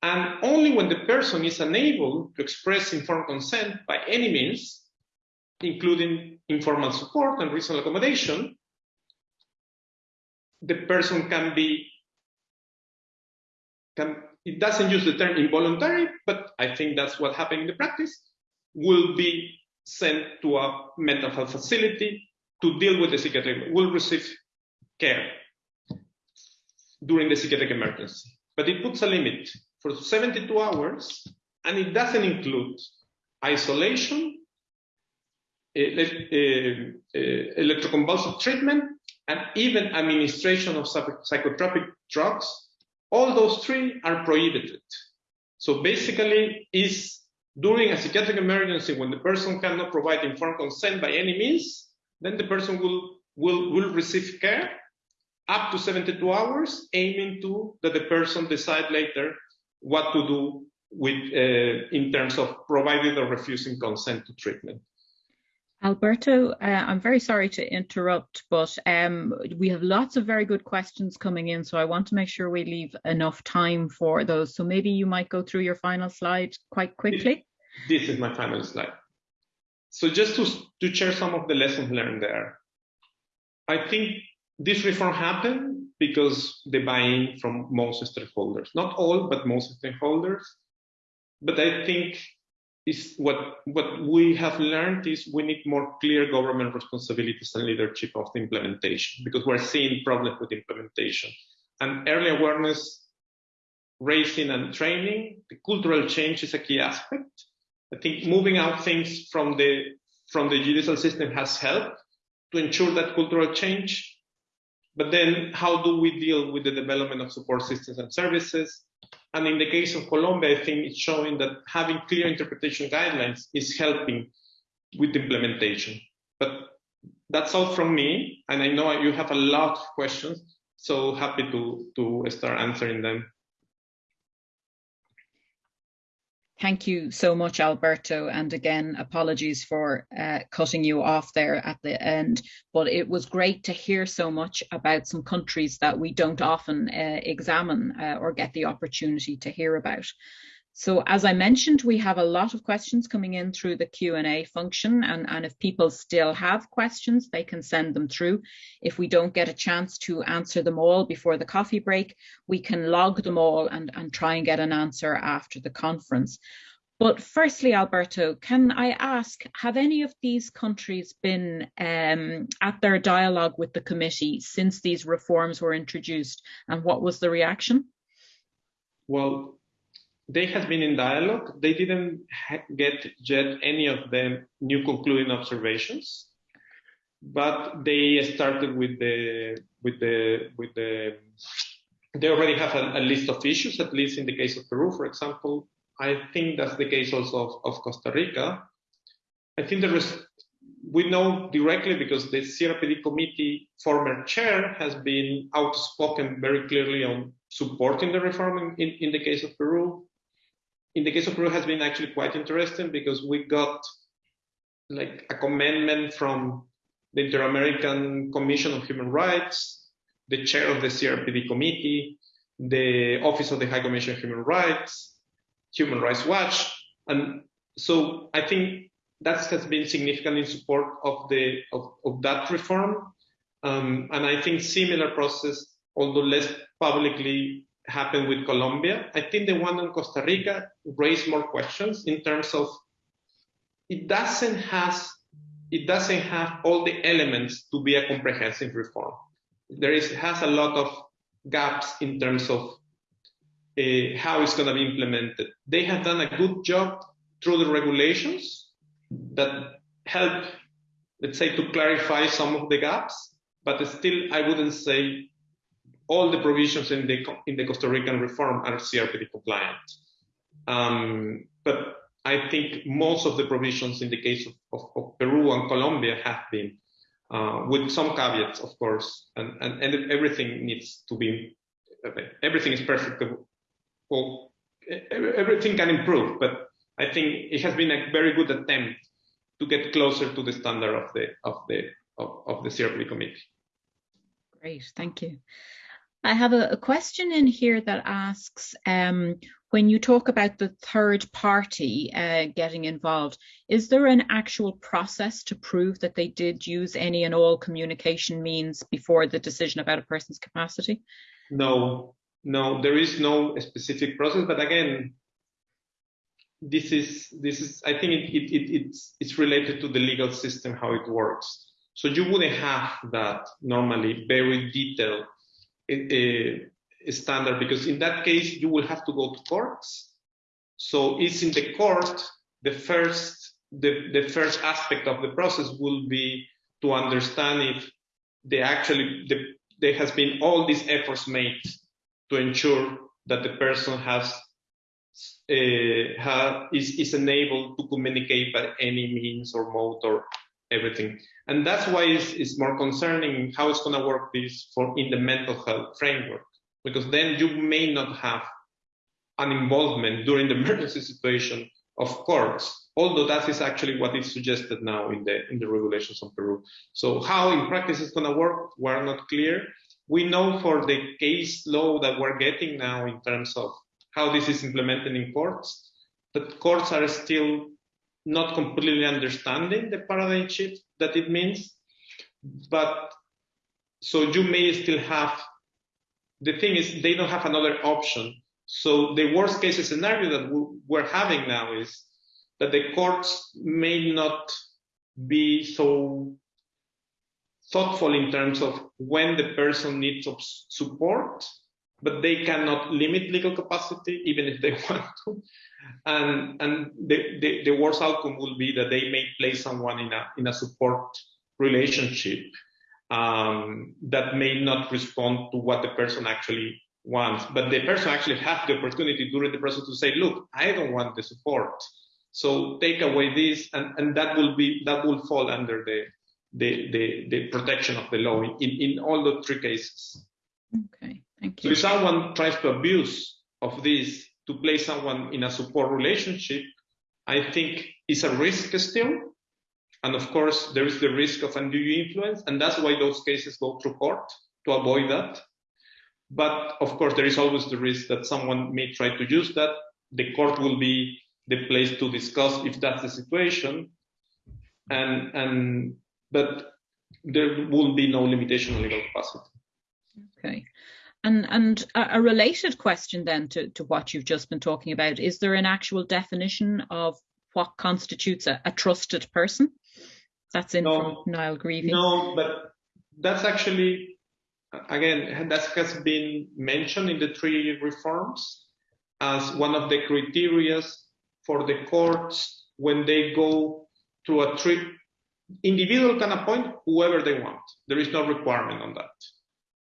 And only when the person is unable to express informed consent by any means, including informal support and reasonable accommodation, the person can be, can, it doesn't use the term involuntary, but I think that's what happened in the practice, will be sent to a mental health facility to deal with the psychiatric, will receive care during the psychiatric emergency. But it puts a limit for 72 hours, and it doesn't include isolation, eh, eh, eh, electroconvulsive treatment, and even administration of psychotropic drugs. All those three are prohibited. So basically, is during a psychiatric emergency when the person cannot provide informed consent by any means, then the person will, will, will receive care up to 72 hours, aiming to that the person decide later what to do with uh, in terms of providing or refusing consent to treatment. Alberto, uh, I'm very sorry to interrupt, but um, we have lots of very good questions coming in, so I want to make sure we leave enough time for those. So maybe you might go through your final slide quite quickly. This, this is my final slide. So just to, to share some of the lessons learned there. I think this reform happened because the buy-in from most stakeholders, not all, but most stakeholders. But I think is what what we have learned is we need more clear government responsibilities and leadership of the implementation because we're seeing problems with implementation. And early awareness raising and training the cultural change is a key aspect. I think moving out things from the from the judicial system has helped to ensure that cultural change. But then how do we deal with the development of support systems and services and in the case of Colombia, I think it's showing that having clear interpretation guidelines is helping with implementation. But that's all from me. And I know you have a lot of questions, so happy to, to start answering them. Thank you so much, Alberto. And again, apologies for uh, cutting you off there at the end. But it was great to hear so much about some countries that we don't often uh, examine uh, or get the opportunity to hear about. So as I mentioned, we have a lot of questions coming in through the Q&A function and, and if people still have questions, they can send them through. If we don't get a chance to answer them all before the coffee break, we can log them all and, and try and get an answer after the conference. But firstly, Alberto, can I ask, have any of these countries been um, at their dialogue with the committee since these reforms were introduced and what was the reaction? Well, they have been in dialogue. They didn't get yet any of the new concluding observations, but they started with the with the with the they already have a, a, list of issues, at least in the case of Peru, for example. I think that's the case also of, of Costa Rica. I think there is, we know directly because the CRPD committee former chair has been outspoken very clearly on supporting the reform in, in the case of Peru. In the case of Peru has been actually quite interesting because we got like a commandment from the Inter-American Commission on Human Rights, the chair of the CRPD committee, the Office of the High Commission on Human Rights, Human Rights Watch. And so I think that has been significant in support of the of, of that reform. Um, and I think similar process, although less publicly, happened with Colombia. I think the one in Costa Rica raised more questions in terms of it doesn't has it doesn't have all the elements to be a comprehensive reform. There is has a lot of gaps in terms of uh, how it's going to be implemented. They have done a good job through the regulations that help, let's say, to clarify some of the gaps, but still, I wouldn't say all the provisions in the in the Costa Rican reform are CRPD compliant. Um, but I think most of the provisions in the case of, of, of Peru and Colombia have been, uh, with some caveats, of course, and, and, and everything needs to be, everything is perfect. Well, everything can improve, but I think it has been a very good attempt to get closer to the standard of the of the of, of the CRPD committee. Great, thank you. I have a, a question in here that asks, um, when you talk about the third party uh, getting involved, is there an actual process to prove that they did use any and all communication means before the decision about a person's capacity? No, no, there is no specific process. But again, this is this is I think it, it, it, it's it's related to the legal system how it works. So you wouldn't have that normally very detailed standard because in that case you will have to go to courts. So it's in the court the first the, the first aspect of the process will be to understand if they actually the, there has been all these efforts made to ensure that the person has uh, is, is enabled to communicate by any means or mode or everything. And that's why it's, it's more concerning how it's going to work this for in the mental health framework, because then you may not have an involvement during the emergency situation of courts, although that is actually what is suggested now in the in the regulations on Peru. So how in practice it's going to work, we're not clear. We know for the case law that we're getting now in terms of how this is implemented in courts, that courts are still not completely understanding the paradigm shift that it means. But so you may still have the thing is they don't have another option. So the worst case scenario that we're having now is that the courts may not be so thoughtful in terms of when the person needs support but they cannot limit legal capacity even if they want to. And, and the, the, the, worst outcome will be that they may place someone in a, in a support relationship um, that may not respond to what the person actually wants. But the person actually has the opportunity during the process to say, look, I don't want the support. So take away this, and, and that will be that will fall under the the, the, the protection of the law in, in all the three cases. Okay. Thank you. So if someone tries to abuse of this to place someone in a support relationship, I think it's a risk still. And of course, there is the risk of undue influence, and that's why those cases go through court to avoid that. But of course, there is always the risk that someone may try to use that. The court will be the place to discuss if that's the situation. And, and but there will be no limitation on legal capacity. Okay. And, and a related question then to, to what you've just been talking about, is there an actual definition of what constitutes a, a trusted person? That's in no, from Niall Greavy. No, but that's actually, again, that has been mentioned in the three reforms as one of the criteria for the courts when they go to a trip. Individual can appoint whoever they want. There is no requirement on that.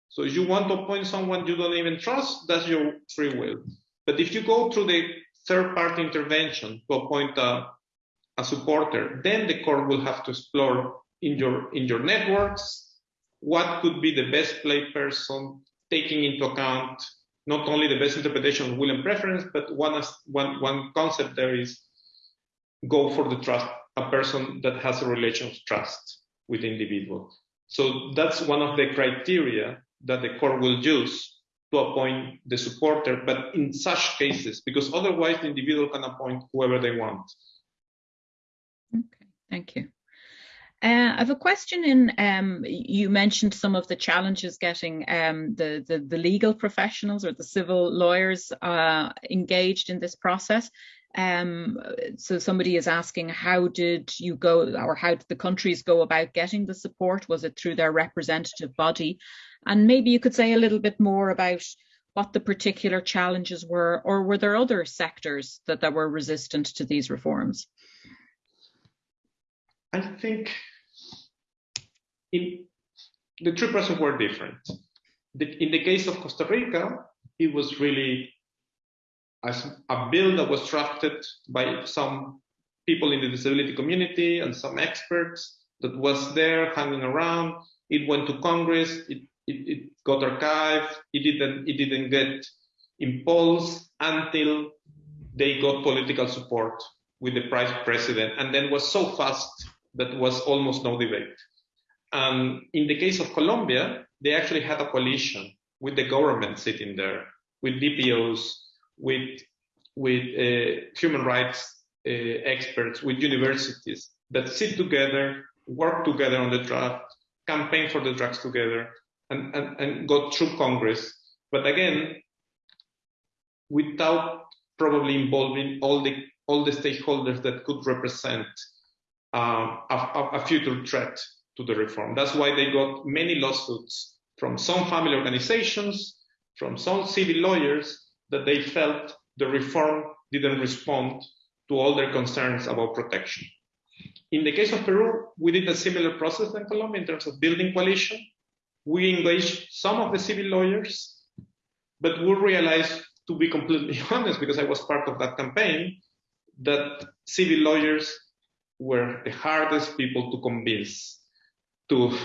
So if you want to appoint someone you don't even trust, that's your free will. But if you go through the third party intervention to appoint a, a supporter, then the court will have to explore in your in your networks what could be the best play person, taking into account not only the best interpretation of will and preference, but one, one, one concept there is go for the trust, a person that has a relation of trust with the individual. So that's one of the criteria that the court will use to appoint the supporter, but in such cases, because otherwise the individual can appoint whoever they want. Okay, thank you. Uh, I have a question in, um, you mentioned some of the challenges getting um, the, the, the, legal professionals or the civil lawyers uh, engaged in this process. Um, so somebody is asking, how did you go or how did the countries go about getting the support? Was it through their representative body? And maybe you could say a little bit more about what the particular challenges were, or were there other sectors that, that were resistant to these reforms? I think in, the three processes were different. The, in the case of Costa Rica, it was really a bill that was drafted by some people in the disability community and some experts that was there hanging around. It went to Congress. It, it, it got archived. It didn't. It didn't get impulse until they got political support with the president, and then was so fast that was almost no debate. Um, in the case of Colombia, they actually had a coalition with the government sitting there, with DPOs, with with uh, human rights uh, experts, with universities that sit together, work together on the draft, campaign for the drugs together, and, and, and go through Congress. But again, without probably involving all the all the stakeholders that could represent um, a, a, future threat to the reform. That's why they got many lawsuits from some family organizations, from some civil lawyers that they felt the reform didn't respond to all their concerns about protection. In the case of Peru, we did a similar process than Colombia in terms of building coalition. We engaged some of the civil lawyers, but we realized, to be completely honest, because I was part of that campaign, that civil lawyers were the hardest people to convince to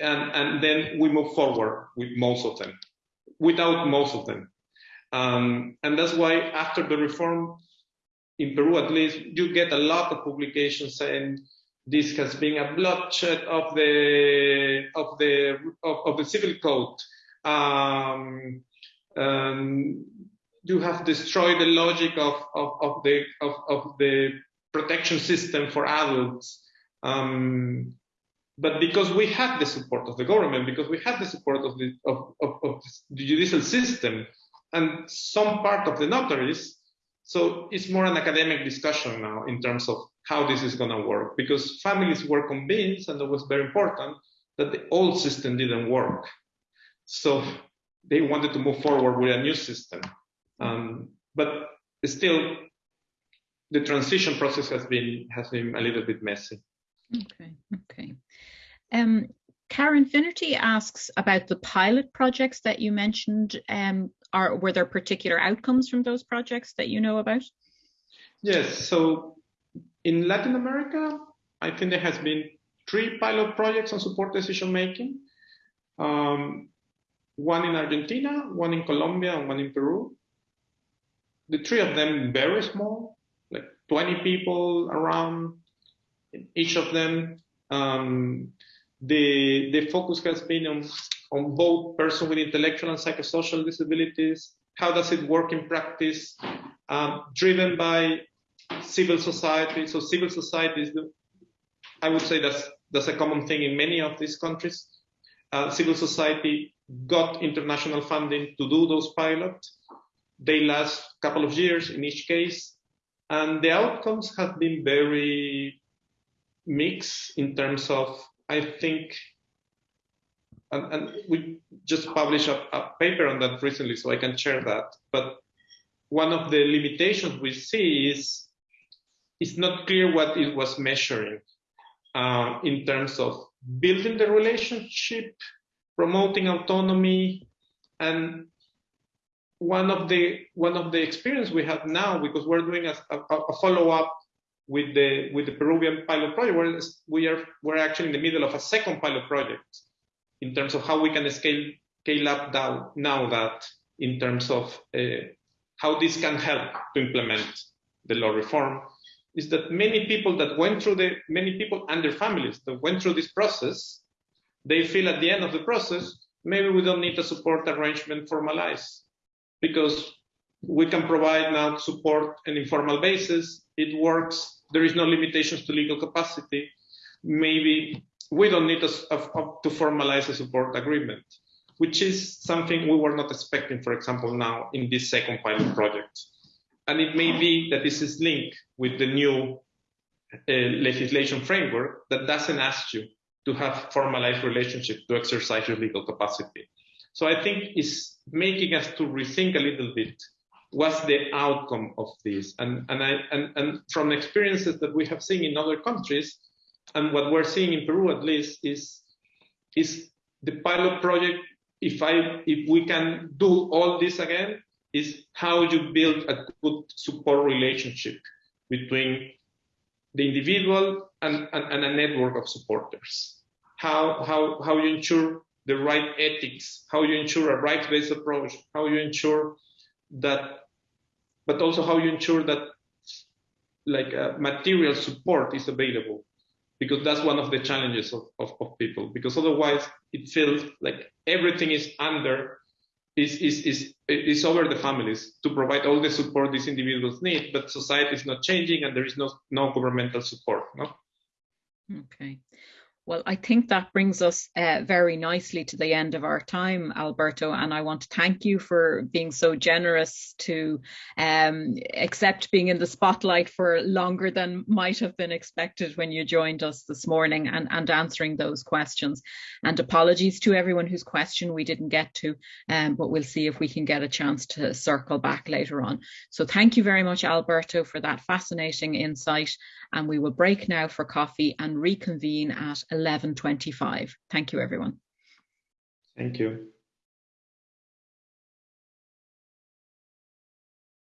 and and then we move forward with most of them without most of them um, and that's why after the reform in peru at least you get a lot of publications saying this has been a bloodshed of the of the of, of the civil code. Um, um, you have destroyed the logic of, of, of the of, of the protection system for adults. Um, but because we had the support of the government, because we had the support of the, of, of, of the judicial system and some part of the notaries, so it's more an academic discussion now in terms of how this is going to work, because families were convinced, and it was very important, that the old system didn't work. So they wanted to move forward with a new system. Um, but still, the transition process has been has been a little bit messy. Okay, okay. Um, Karen Finnerty asks about the pilot projects that you mentioned. Um, are were there particular outcomes from those projects that you know about? Yes. So in Latin America, I think there has been three pilot projects on support decision making. Um, one in Argentina, one in Colombia, and one in Peru. The three of them very small, like 20 people around each of them. Um, the, the focus has been on, on both person with intellectual and psychosocial disabilities. How does it work in practice? Um, driven by civil society. So civil society is, the, I would say that's, that's a common thing in many of these countries. Uh, civil society got international funding to do those pilots. They last a couple of years in each case. And the outcomes have been very mixed in terms of I think, and, and we just published a, a, paper on that recently, so I can share that. But one of the limitations we see is it's not clear what it was measuring uh, in terms of building the relationship promoting autonomy and one of the one of the experience we have now because we're doing a, a, a follow-up with the with the Peruvian pilot project we are we're actually in the middle of a second pilot project in terms of how we can scale scale up now, now that in terms of uh, how this can help to implement the law reform is that many people that went through the many people and their families that went through this process they feel at the end of the process maybe we don't need a support arrangement formalized because we can provide now support on informal basis. It works. There is no limitations to legal capacity. Maybe we don't need to, to formalize a support agreement, which is something we were not expecting, for example, now in this second pilot project. And it may be that this is linked with the new uh, legislation framework that doesn't ask you to have formalized relationship to exercise your legal capacity. So I think it's making us to rethink a little bit what's the outcome of this. And, and, I, and, and from experiences that we have seen in other countries, and what we're seeing in Peru at least is, is the pilot project, if, I, if we can do all this again, is how you build a good support relationship between the individual and, and, and a network of supporters. How, how, how you ensure the right ethics, how you ensure a rights-based approach, how you ensure that, but also how you ensure that like uh, material support is available because that's one of the challenges of, of, of, people. Because otherwise it feels like everything is under is, is, is, is over the families to provide all the support these individuals need but society is not changing and there is no, no governmental support no? Okay well, I think that brings us uh, very nicely to the end of our time, Alberto, and I want to thank you for being so generous to um, accept being in the spotlight for longer than might have been expected when you joined us this morning and, and answering those questions. And apologies to everyone whose question we didn't get to, um, but we'll see if we can get a chance to circle back later on. So thank you very much, Alberto, for that fascinating insight. And we will break now for coffee and reconvene at 11.25. Thank you, everyone. Thank you.